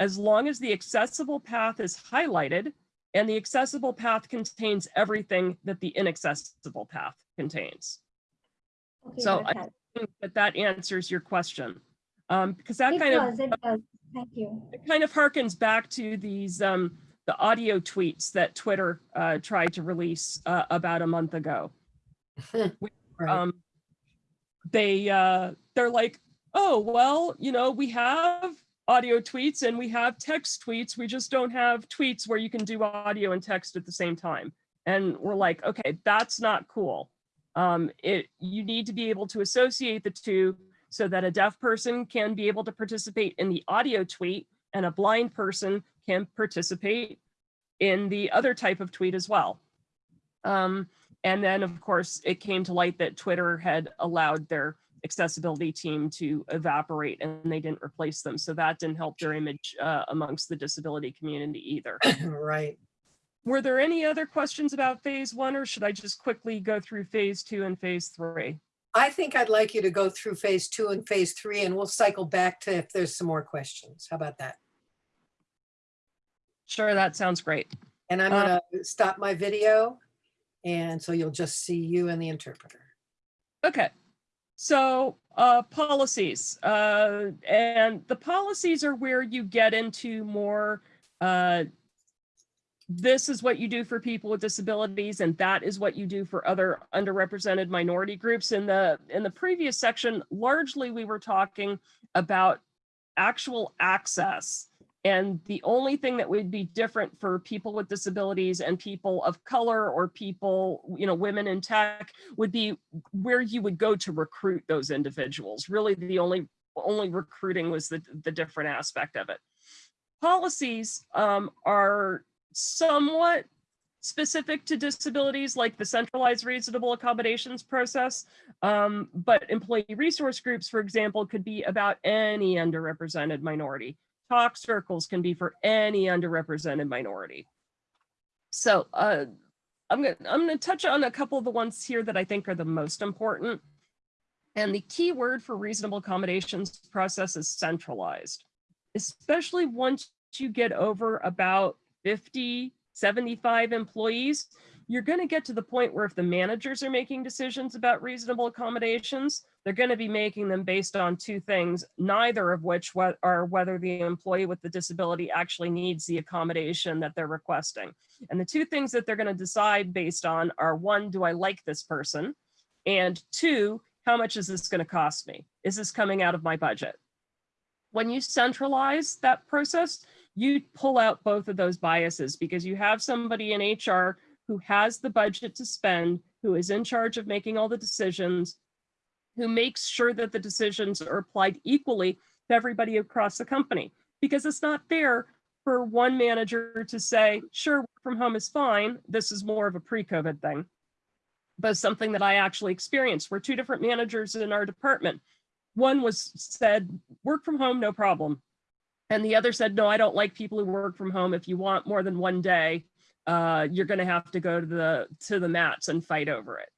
as long as the accessible path is highlighted and the accessible path contains everything that the inaccessible path contains. Okay, So I think that that answers your question. Um, because that It kind does, of it does. Thank you. it kind of harkens back to these um, the audio tweets that Twitter uh, tried to release uh, about a month ago. um, they uh, they're like, oh well, you know, we have audio tweets and we have text tweets. We just don't have tweets where you can do audio and text at the same time. And we're like, okay, that's not cool. Um, it you need to be able to associate the two so that a deaf person can be able to participate in the audio tweet and a blind person can participate in the other type of tweet as well. Um, and then, of course, it came to light that Twitter had allowed their accessibility team to evaporate and they didn't replace them. So that didn't help their image uh, amongst the disability community either. right. Were there any other questions about phase one or should I just quickly go through phase two and phase three? I think I'd like you to go through phase two and phase three, and we'll cycle back to if there's some more questions. How about that? Sure, that sounds great. And I'm Uh, gonna stop my video, and so you'll just see you and the interpreter. Okay, so uh, policies. Uh, and the policies are where you get into more, uh, this is what you do for people with disabilities and that is what you do for other underrepresented minority groups. In the, in the previous section, largely we were talking about actual access. And the only thing that would be different for people with disabilities and people of color or people, you know, women in tech would be where you would go to recruit those individuals. Really the only, only recruiting was the, the different aspect of it. Policies um, are somewhat specific to disabilities like the centralized reasonable accommodations process. Um, but employee resource groups, for example, could be about any underrepresented minority. Talk circles can be for any underrepresented minority. So uh, I'm gonna, I'm gonna touch on a couple of the ones here that I think are the most important. And the key word for reasonable accommodations process is centralized, especially once you get over about 50, 75 employees, you're going to get to the point where if the managers are making decisions about reasonable accommodations, they're going to be making them based on two things, neither of which are whether the employee with the disability actually needs the accommodation that they're requesting. And the two things that they're going to decide based on are one, do I like this person? And two, how much is this going to cost me? Is this coming out of my budget? When you centralize that process, you pull out both of those biases because you have somebody in HR who has the budget to spend, who is in charge of making all the decisions, who makes sure that the decisions are applied equally to everybody across the company. Because it's not fair for one manager to say, sure, work from home is fine. This is more of a pre-COVID thing. But something that I actually experienced were two different managers in our department. One was said, work from home, no problem. And the other said, no, I don't like people who work from home. If you want more than one day, uh, you're going to have to go to the to the mats and fight over it.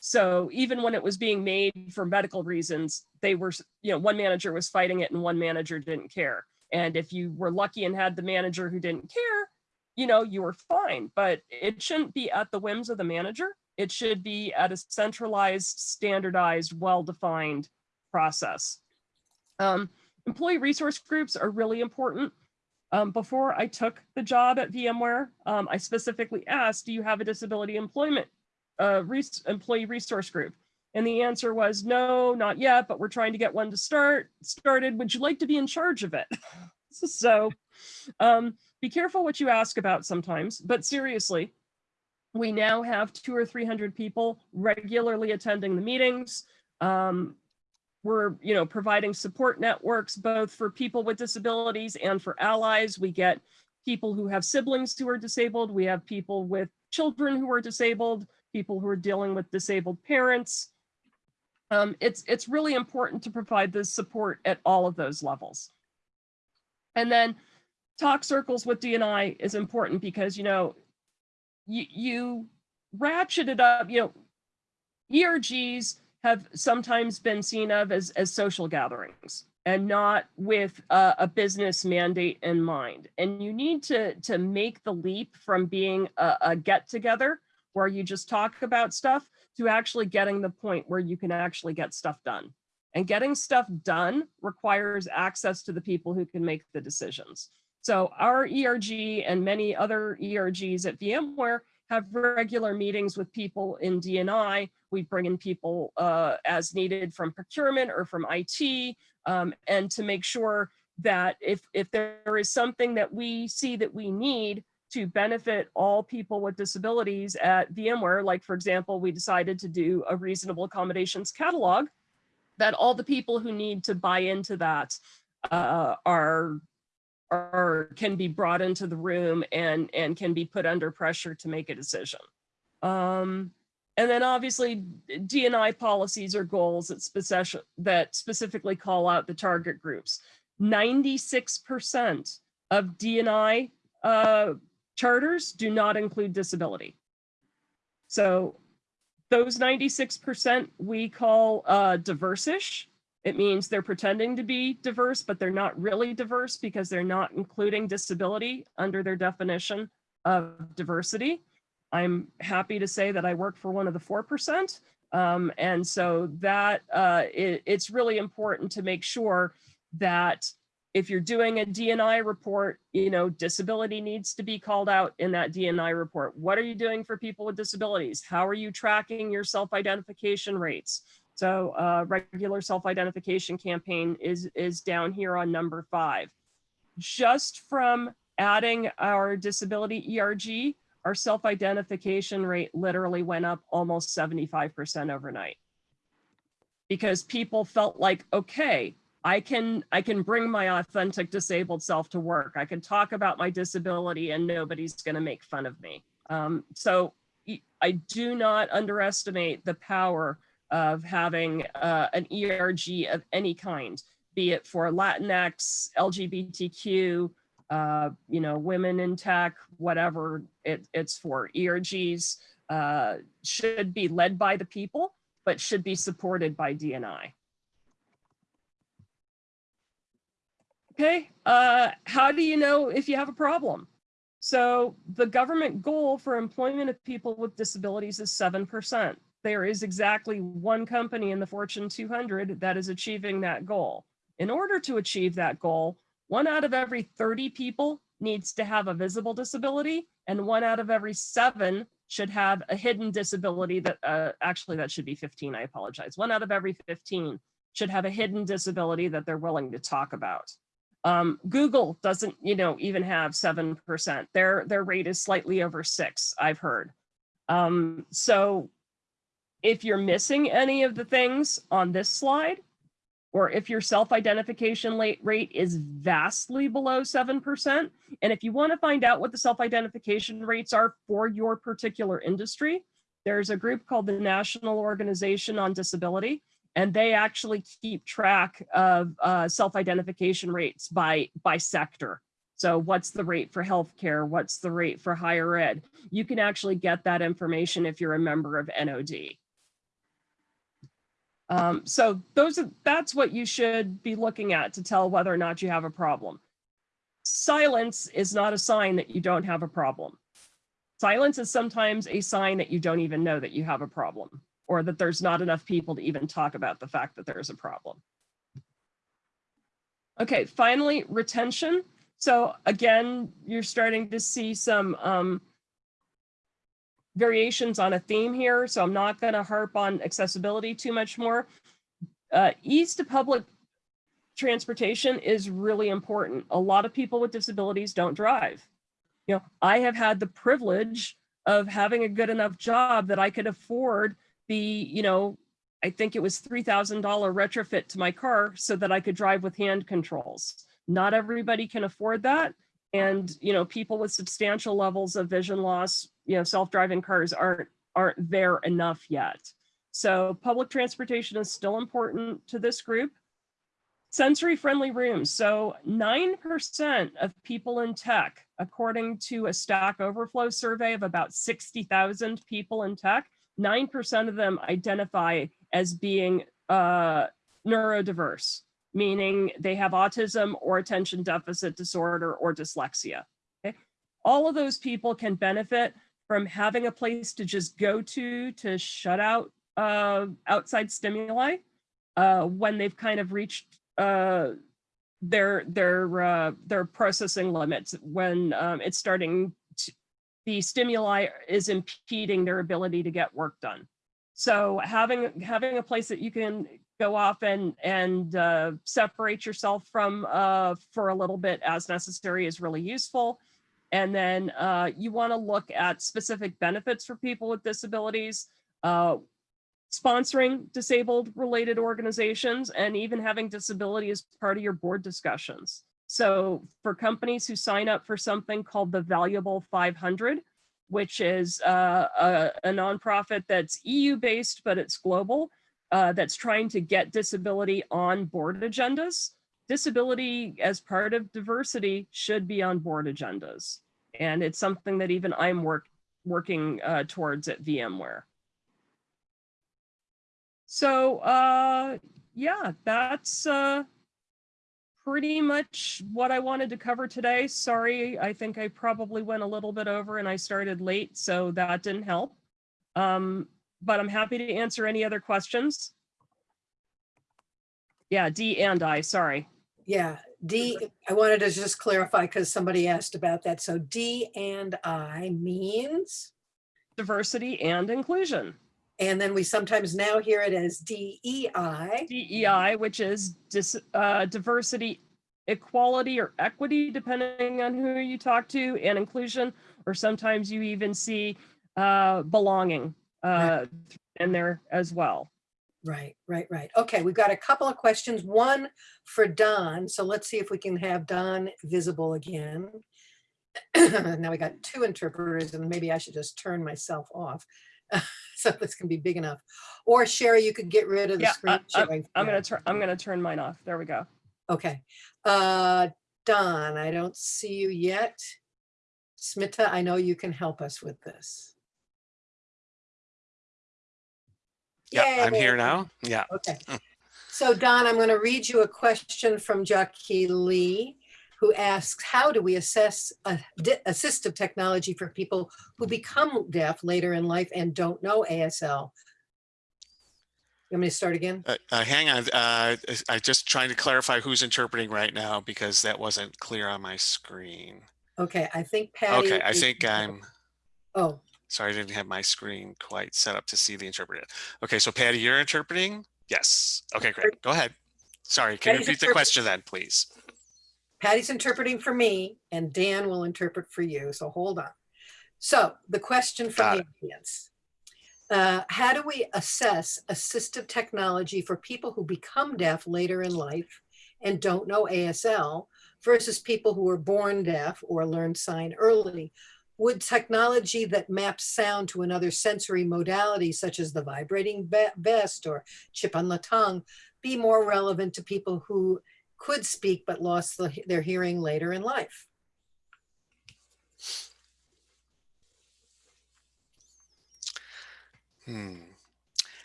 So even when it was being made for medical reasons, they were, you know, one manager was fighting it and one manager didn't care. And if you were lucky and had the manager who didn't care, you know, you were fine. But it shouldn't be at the whims of the manager. It should be at a centralized, standardized, well-defined process. Um, employee resource groups are really important. Um, before I took the job at VMware, um, I specifically asked, do you have a disability employment uh, res employee resource group? And the answer was no, not yet, but we're trying to get one to start started. Would you like to be in charge of it? so um, be careful what you ask about sometimes, but seriously, we now have two or 300 people regularly attending the meetings. Um, we're you know providing support networks both for people with disabilities and for allies. We get people who have siblings who are disabled. We have people with children who are disabled people who are dealing with disabled parents. Um, it's it's really important to provide this support at all of those levels. And then talk circles with dni is important because you know you you ratchet it up you know ergs have sometimes been seen of as, as social gatherings and not with a, business mandate in mind. And you need to, to make the leap from being a, a get together where you just talk about stuff to actually getting the point where you can actually get stuff done. And getting stuff done requires access to the people who can make the decisions. So our ERG and many other ERGs at VMware have regular meetings with people in DNI. We bring in people uh, as needed from procurement or from IT, um, and to make sure that if, if there is something that we see that we need to benefit all people with disabilities at VMware, like for example, we decided to do a reasonable accommodations catalog, that all the people who need to buy into that uh, are or can be brought into the room and and can be put under pressure to make a decision. Um, and then obviously DNI policies or goals that, specific, that specifically call out the target groups. 96% of DNI uh, charters do not include disability. So those 96% we call uh, diverse-ish. It means they're pretending to be diverse, but they're not really diverse because they're not including disability under their definition of diversity. I'm happy to say that I work for one of the 4%. Um, and so that uh, it, it's really important to make sure that if you're doing a DNI report, you know, disability needs to be called out in that DNI report. What are you doing for people with disabilities? How are you tracking your self-identification rates? So uh, regular self-identification campaign is, is down here on number five. Just from adding our disability ERG, our self-identification rate literally went up almost 75% overnight. Because people felt like, okay, I can, I can bring my authentic disabled self to work. I can talk about my disability and nobody's gonna make fun of me. Um, so I do not underestimate the power of having uh, an ERG of any kind, be it for Latinx, LGBTQ, uh, you know, women in tech, whatever it, it's for. ERGs uh, should be led by the people, but should be supported by DNI. Okay, uh, how do you know if you have a problem? So the government goal for employment of people with disabilities is 7%. There is exactly one company in the Fortune 200 that is achieving that goal. In order to achieve that goal, one out of every 30 people needs to have a visible disability and one out of every seven should have a hidden disability that uh, actually that should be 15, I apologize. One out of every 15 should have a hidden disability that they're willing to talk about. Um, Google doesn't, you know, even have 7%. Their, their rate is slightly over six, I've heard. Um, so if you're missing any of the things on this slide, or if your self-identification rate is vastly below 7%, and if you want to find out what the self-identification rates are for your particular industry, there's a group called the National Organization on Disability, and they actually keep track of uh, self-identification rates by, by sector. So what's the rate for healthcare? What's the rate for higher ed? You can actually get that information if you're a member of NOD. Um, so those are, that's what you should be looking at to tell whether or not you have a problem. Silence is not a sign that you don't have a problem. Silence is sometimes a sign that you don't even know that you have a problem or that there's not enough people to even talk about the fact that there's a problem. Okay, finally, retention. So again, you're starting to see some um, variations on a theme here, so I'm not going to harp on accessibility too much more. Uh, ease to public transportation is really important. A lot of people with disabilities don't drive. You know, I have had the privilege of having a good enough job that I could afford the, you know, I think it was $3,000 retrofit to my car so that I could drive with hand controls. Not everybody can afford that. And, you know, people with substantial levels of vision loss, you know, self-driving cars aren't, aren't there enough yet. So public transportation is still important to this group. Sensory friendly rooms. So 9% of people in tech, according to a Stack Overflow survey of about 60,000 people in tech, 9% of them identify as being uh, neurodiverse, meaning they have autism or attention deficit disorder or dyslexia. Okay? All of those people can benefit from having a place to just go to to shut out uh, outside stimuli uh, when they've kind of reached uh, their their uh, their processing limits when um, it's starting to, the stimuli is impeding their ability to get work done. So having having a place that you can go off and and uh, separate yourself from uh, for a little bit as necessary is really useful. And then uh, you want to look at specific benefits for people with disabilities, uh, sponsoring disabled related organizations, and even having disability as part of your board discussions. So for companies who sign up for something called the Valuable 500, which is uh, a, a nonprofit that's EU based, but it's global, uh, that's trying to get disability on board agendas. Disability as part of diversity should be on board agendas. And it's something that even I'm work, working uh, towards at VMware. So uh, yeah, that's uh, pretty much what I wanted to cover today. Sorry, I think I probably went a little bit over and I started late, so that didn't help. Um, but I'm happy to answer any other questions. Yeah, D and I, sorry. Yeah, D, I wanted to just clarify because somebody asked about that. So D and I means? Diversity and inclusion. And then we sometimes now hear it as DEI. DEI, which is dis, uh, diversity, equality, or equity, depending on who you talk to, and inclusion, or sometimes you even see uh, belonging uh, in there as well. Right, right, right. Okay, we've got a couple of questions. One for Don. So let's see if we can have Don visible again. now we got two interpreters and maybe I should just turn myself off. so this can be big enough. Or Sheri, you could get rid of the Yeah, screen I, am sharing. I'm gonna turn. I'm gonna turn mine off. There we go. Okay. Uh, Don, I don't see you yet. Smita, I know you can help us with this. Yeah, I'm here now. Yeah. Okay. So Don, I'm going to read you a question from Jackie Lee, who asks, how do we assess a- assistive technology for people who become deaf later in life and don't know ASL? You want me to start again? Uh, uh, hang on, uh, I just trying to clarify who's interpreting right now because that wasn't clear on my screen. Okay, I think Patty. Okay, I think I'm, Oh, sorry, I didn't have my screen quite set up to see the interpreter. Okay, so Patty, you're interpreting? Yes. Okay, great. Go ahead. Sorry, can you repeat the question then, please? Patty's interpreting for me and Dan will interpret for you, so hold on. So the question from the audience. Uh, how do we assess assistive technology for people who become deaf later in life and don't know ASL versus people who were born deaf or learned sign early? Would technology that maps sound to another sensory modality, such as the vibrating ve- vest or chip on the tongue, be more relevant to people who could speak but lost the, their hearing later in life? Hmm.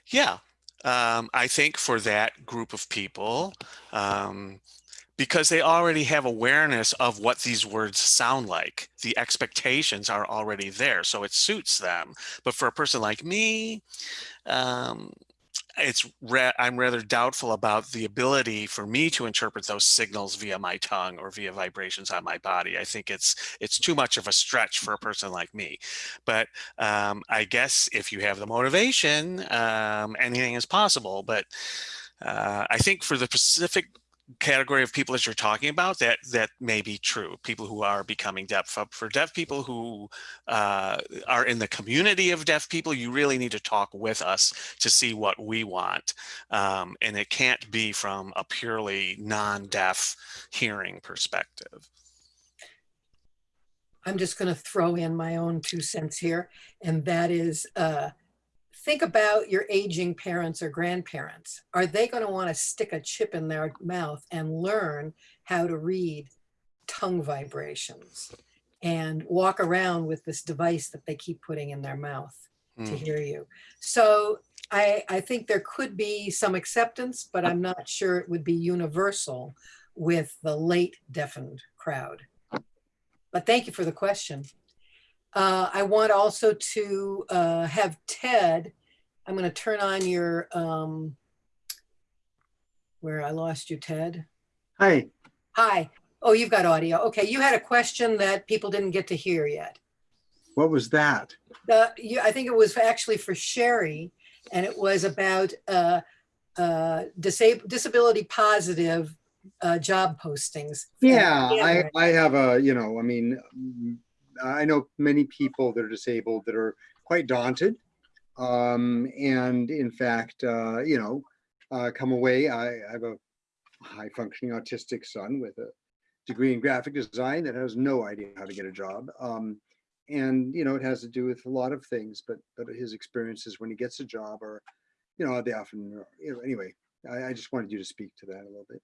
Yeah, um, I think for that group of people, um, because they already have awareness of what these words sound like, the expectations are already there, so it suits them. But for a person like me, um, it's ra- I'm rather doubtful about the ability for me to interpret those signals via my tongue or via vibrations on my body. I think it's it's too much of a stretch for a person like me. But um, I guess if you have the motivation, um, anything is possible. But uh, I think for the specific category of people that you're talking about, that that may be true. People who are becoming deaf. For, deaf people who uh, are in the community of deaf people, you really need to talk with us to see what we want. Um, and it can't be from a purely non-deaf hearing perspective. I'm just going to throw in my own two cents here, and that is uh, think about your aging parents or grandparents. Are they going to want to stick a chip in their mouth and learn how to read tongue vibrations and walk around with this device that they keep putting in their mouth to Hmm. hear you? So I, I think there could be some acceptance, but I'm not sure it would be universal with the late deafened crowd. But thank you for the question. Uh, I want also to uh, have Ted, I'm going to turn on your, um, where I lost you, Ted. Hi. Hi. Oh, you've got audio. Okay, you had a question that people didn't get to hear yet. What was that? The, you, I think it was actually for Sheri, and it was about uh, uh, disab- disability positive uh, job postings. Yeah, I, I have a, you know, I mean, I know many people that are disabled that are quite daunted. Um, and in fact, uh, you know, uh, come away, I, I have a high functioning autistic son with a degree in graphic design that has no idea how to get a job. Um, and, you know, it has to do with a lot of things, but, but his experiences when he gets a job are, you know, they often, you know, anyway, I, I just wanted you to speak to that a little bit.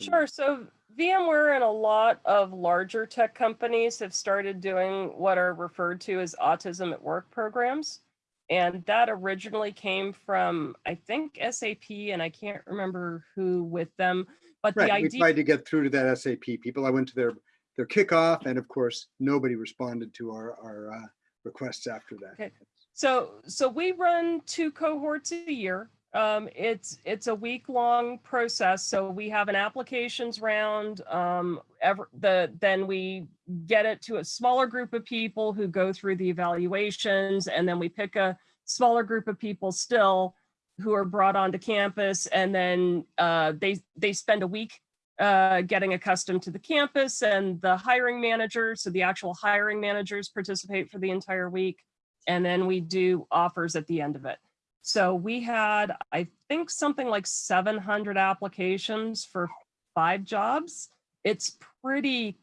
Sure. So VMware and a lot of larger tech companies have started doing what are referred to as autism at work programs. And that originally came from, I think, SAP, and I can't remember who with them. But the idea. we tried to get through to that SAP people. I went to their, their kickoff and of course, nobody responded to our, our uh, requests after that. Okay. So, so we run two cohorts a year. Um, it's, it's a week long process. So we have an applications round, um, ever, the, then we get it to a smaller group of people who go through the evaluations and then we pick a smaller group of people still who are brought onto campus and then, uh, they, they spend a week uh, getting accustomed to the campus and the hiring managers. So the actual hiring managers participate for the entire week. And then we do offers at the end of it. So we had, I think, something like 700 applications for five jobs. It's pretty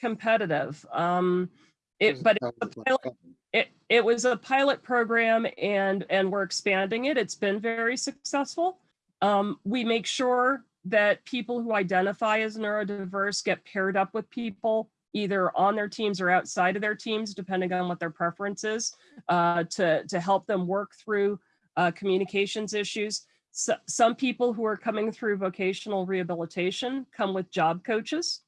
competitive. Um, it, but it's pilot, it, it was a pilot program and, and we're expanding it. It's been very successful. Um, we make sure that people who identify as neurodiverse get paired up with people either on their teams or outside of their teams, depending on what their preference is, uh, to, to help them work through uh, communications issues. so, some people who are coming through vocational rehabilitation come with job coaches.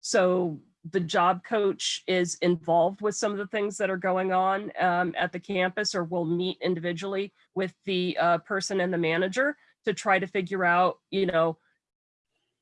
So the job coach is involved with some of the things that are going on um, at the campus or will meet individually with the uh, person and the manager to try to figure out, you know,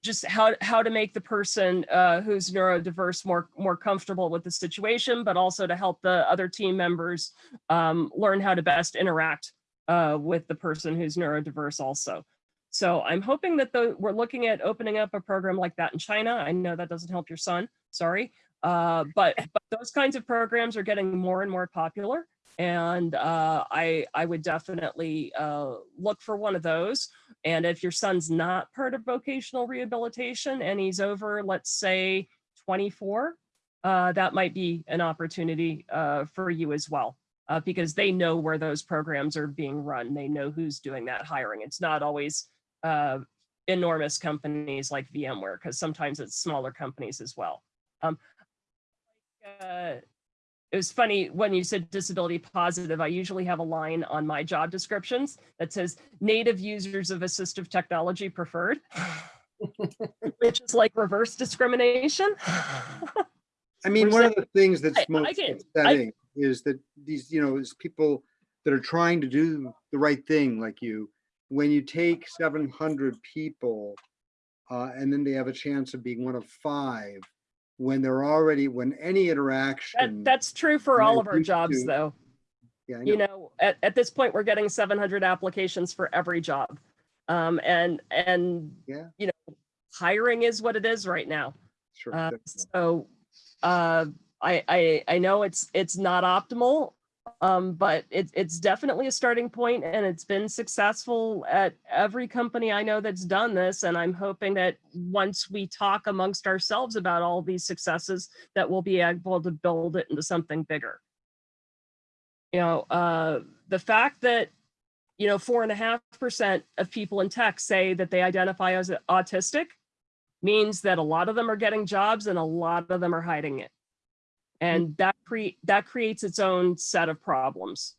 just how, how to make the person uh, who's neurodiverse more, more comfortable with the situation, but also to help the other team members um, learn how to best interact uh, with the person who's neurodiverse also. So I'm hoping that the, we're looking at opening up a program like that in China. I know that doesn't help your son, sorry. Uh, but, but those kinds of programs are getting more and more popular. And uh, I, I would definitely uh, look for one of those. And if your son's not part of vocational rehabilitation and he's over, let's say 24, uh, that might be an opportunity uh, for you as well. Uh, because they know where those programs are being run. They know who's doing that hiring. It's not always uh, enormous companies like VMware, because sometimes it's smaller companies as well. Um, uh, it was funny when you said disability positive, I usually have a line on my job descriptions that says native users of assistive technology preferred, which is like reverse discrimination. I mean, We're one of the things that's I- I most get- I- upsetting is that these, you know, is people that are trying to do the right thing like you, when you take seven hundred people uh, and then they have a chance of being one of five, when they're already, when any That, interaction. that's true for all of our jobs to- though. Yeah, I you know. know, at, at this point, we're getting 700 applications for every job. Um, and, and, Yeah. you know, hiring is what it is right now. Sure. Uh, so, uh, I, I, know it's, it's not optimal, um, but it's, it's definitely a starting point and it's been successful at every company I know that's done this. And I'm hoping that once we talk amongst ourselves about all these successes, that we'll be able to build it into something bigger you know, uh, the fact that, you know, four and a half percent of people in tech say that they identify as autistic means that a lot of them are getting jobs and a lot of them are hiding it. And that that creates its own set of problems.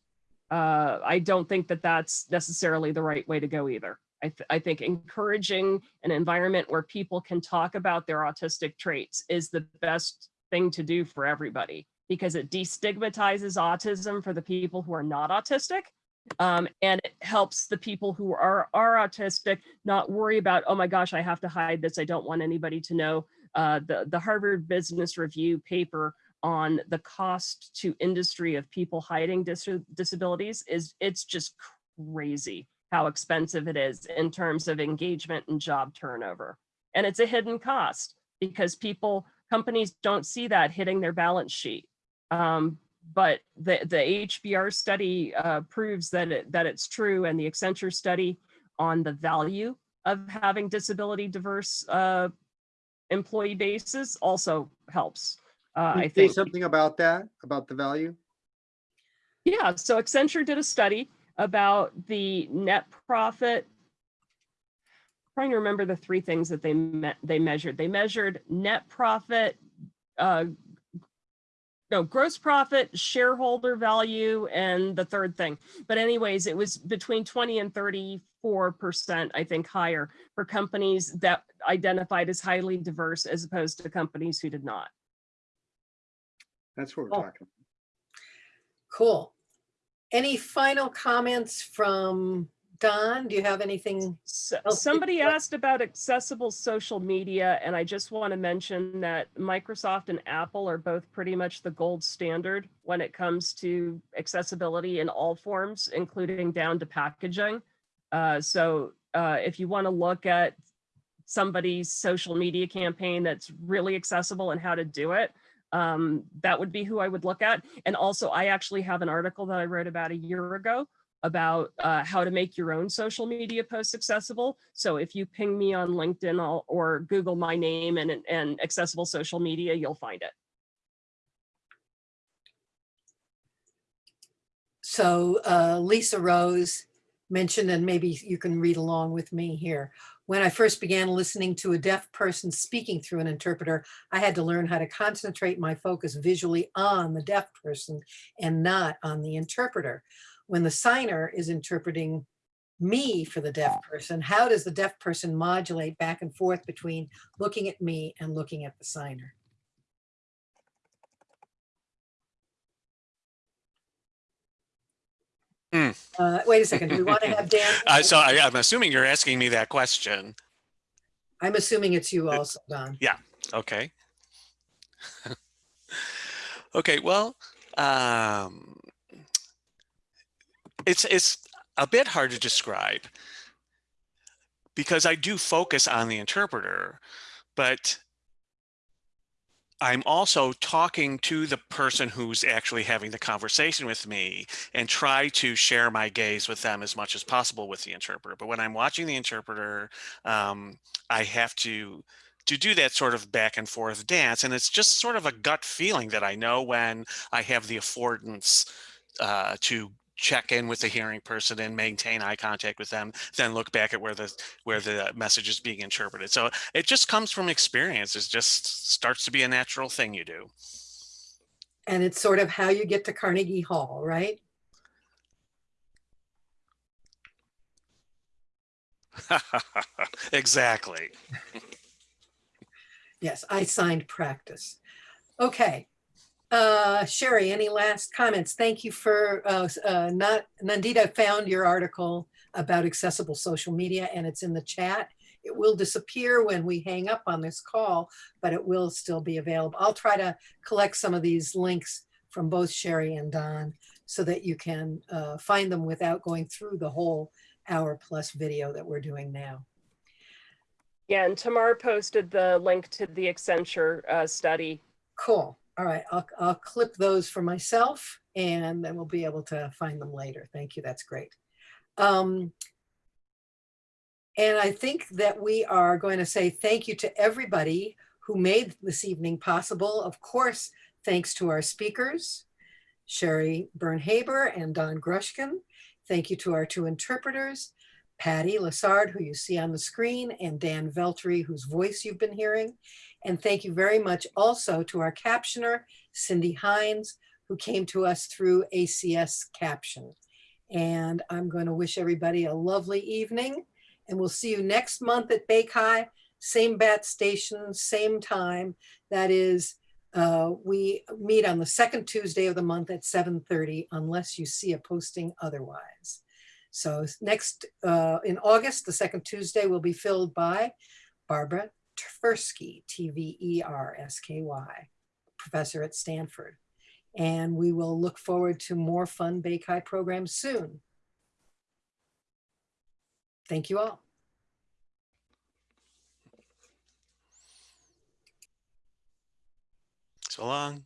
Uh, I don't think that that's necessarily the right way to go either. I, th I think encouraging an environment where people can talk about their autistic traits is the best thing to do for everybody because it destigmatizes autism for the people who are not autistic. Um, and it helps the people who are, are autistic not worry about, oh my gosh, I have to hide this. I don't want anybody to know. Uh, the, the Harvard Business Review paper on the cost to industry of people hiding dis disabilities is it's just crazy how expensive it is in terms of engagement and job turnover. And it's a hidden cost because people, companies don't see that hitting their balance sheet. Um, but the, the HBR study uh, proves that, it, that it's true and the Accenture study on the value of having disability diverse uh, employee bases also helps. Uh, I say think. something about that, about the value? Yeah, so Accenture did a study about the net profit. Trying to remember the three things that they met, they measured. They measured net profit, uh, no, gross profit, shareholder value, and the third thing. But anyways, it was between 20 and 34%, I think, higher for companies that identified as highly diverse as opposed to companies who did not. That's what we're Cool. talking. About. Cool. Any final comments from Don? Do you have anything? So, else? somebody asked about accessible social media, and I just want to mention that Microsoft and Apple are both pretty much the gold standard when it comes to accessibility in all forms, including down to packaging. Uh, so uh, if you want to look at somebody's social media campaign that's really accessible and how to do it, um, that would be who I would look at. And also, I actually have an article that I wrote about a year ago about uh, how to make your own social media posts accessible. So if you ping me on LinkedIn I'll- or Google my name and, and accessible social media, you'll find it. So uh, Lisa Rose mentioned, and maybe you can read along with me here. When I first began listening to a deaf person speaking through an interpreter, I had to learn how to concentrate my focus visually on the deaf person and not on the interpreter. When the signer is interpreting me for the deaf person, how does the deaf person modulate back and forth between looking at me and looking at the signer? Uh, wait a second, do we want to have Dan? Uh, so I, I'm assuming you're asking me that question. I'm assuming it's you also, Don. Yeah. Okay. okay. Well, um, it's it's a bit hard to describe because I do focus on the interpreter, but I'm also talking to the person who's actually having the conversation with me and try to share my gaze with them as much as possible with the interpreter. But when I'm watching the interpreter, um, I have to to do that sort of back and forth dance. And it's just sort of a gut feeling that I know when I have the affordance uh, to check in with the hearing person and maintain eye contact with them, then look back at where the where the message is being interpreted. So it just comes from experience. It just starts to be a natural thing you do. And it's sort of how you get to Carnegie Hall, right? exactly. Yes, I signed practice. Okay. Uh, Sheri, any last comments? Thank you for, uh, uh, not, Nandita found your article about accessible social media and it's in the chat. It will disappear when we hang up on this call, but it will still be available. I'll try to collect some of these links from both Sheri and Don so that you can uh, find them without going through the whole hour plus video that we're doing now. Yeah, and Tamar posted the link to the Accenture uh, study. Cool. All right, I'll, I'll clip those for myself and then we'll be able to find them later. Thank you, that's great. Um, and I think that we are going to say thank you to everybody who made this evening possible. Of course, thanks to our speakers, Sheri Byrne-Haber and Don Grushkin. Thank you to our two interpreters, Patty Lassard, who you see on the screen, and Dan Veltri, whose voice you've been hearing. And thank you very much also to our captioner, Cindy Hines, who came to us through ACS Caption. And I'm going to wish everybody a lovely evening. And we'll see you next month at BayCHI, same bat station, same time. That is, uh, we meet on the second Tuesday of the month at 7.30, unless you see a posting otherwise. So next, uh, in August, the second Tuesday will be filled by Barbara Tversky, T-V-E-R-S-K-Y, professor at Stanford. And we will look forward to more fun BayCHI programs soon. Thank you all. So long.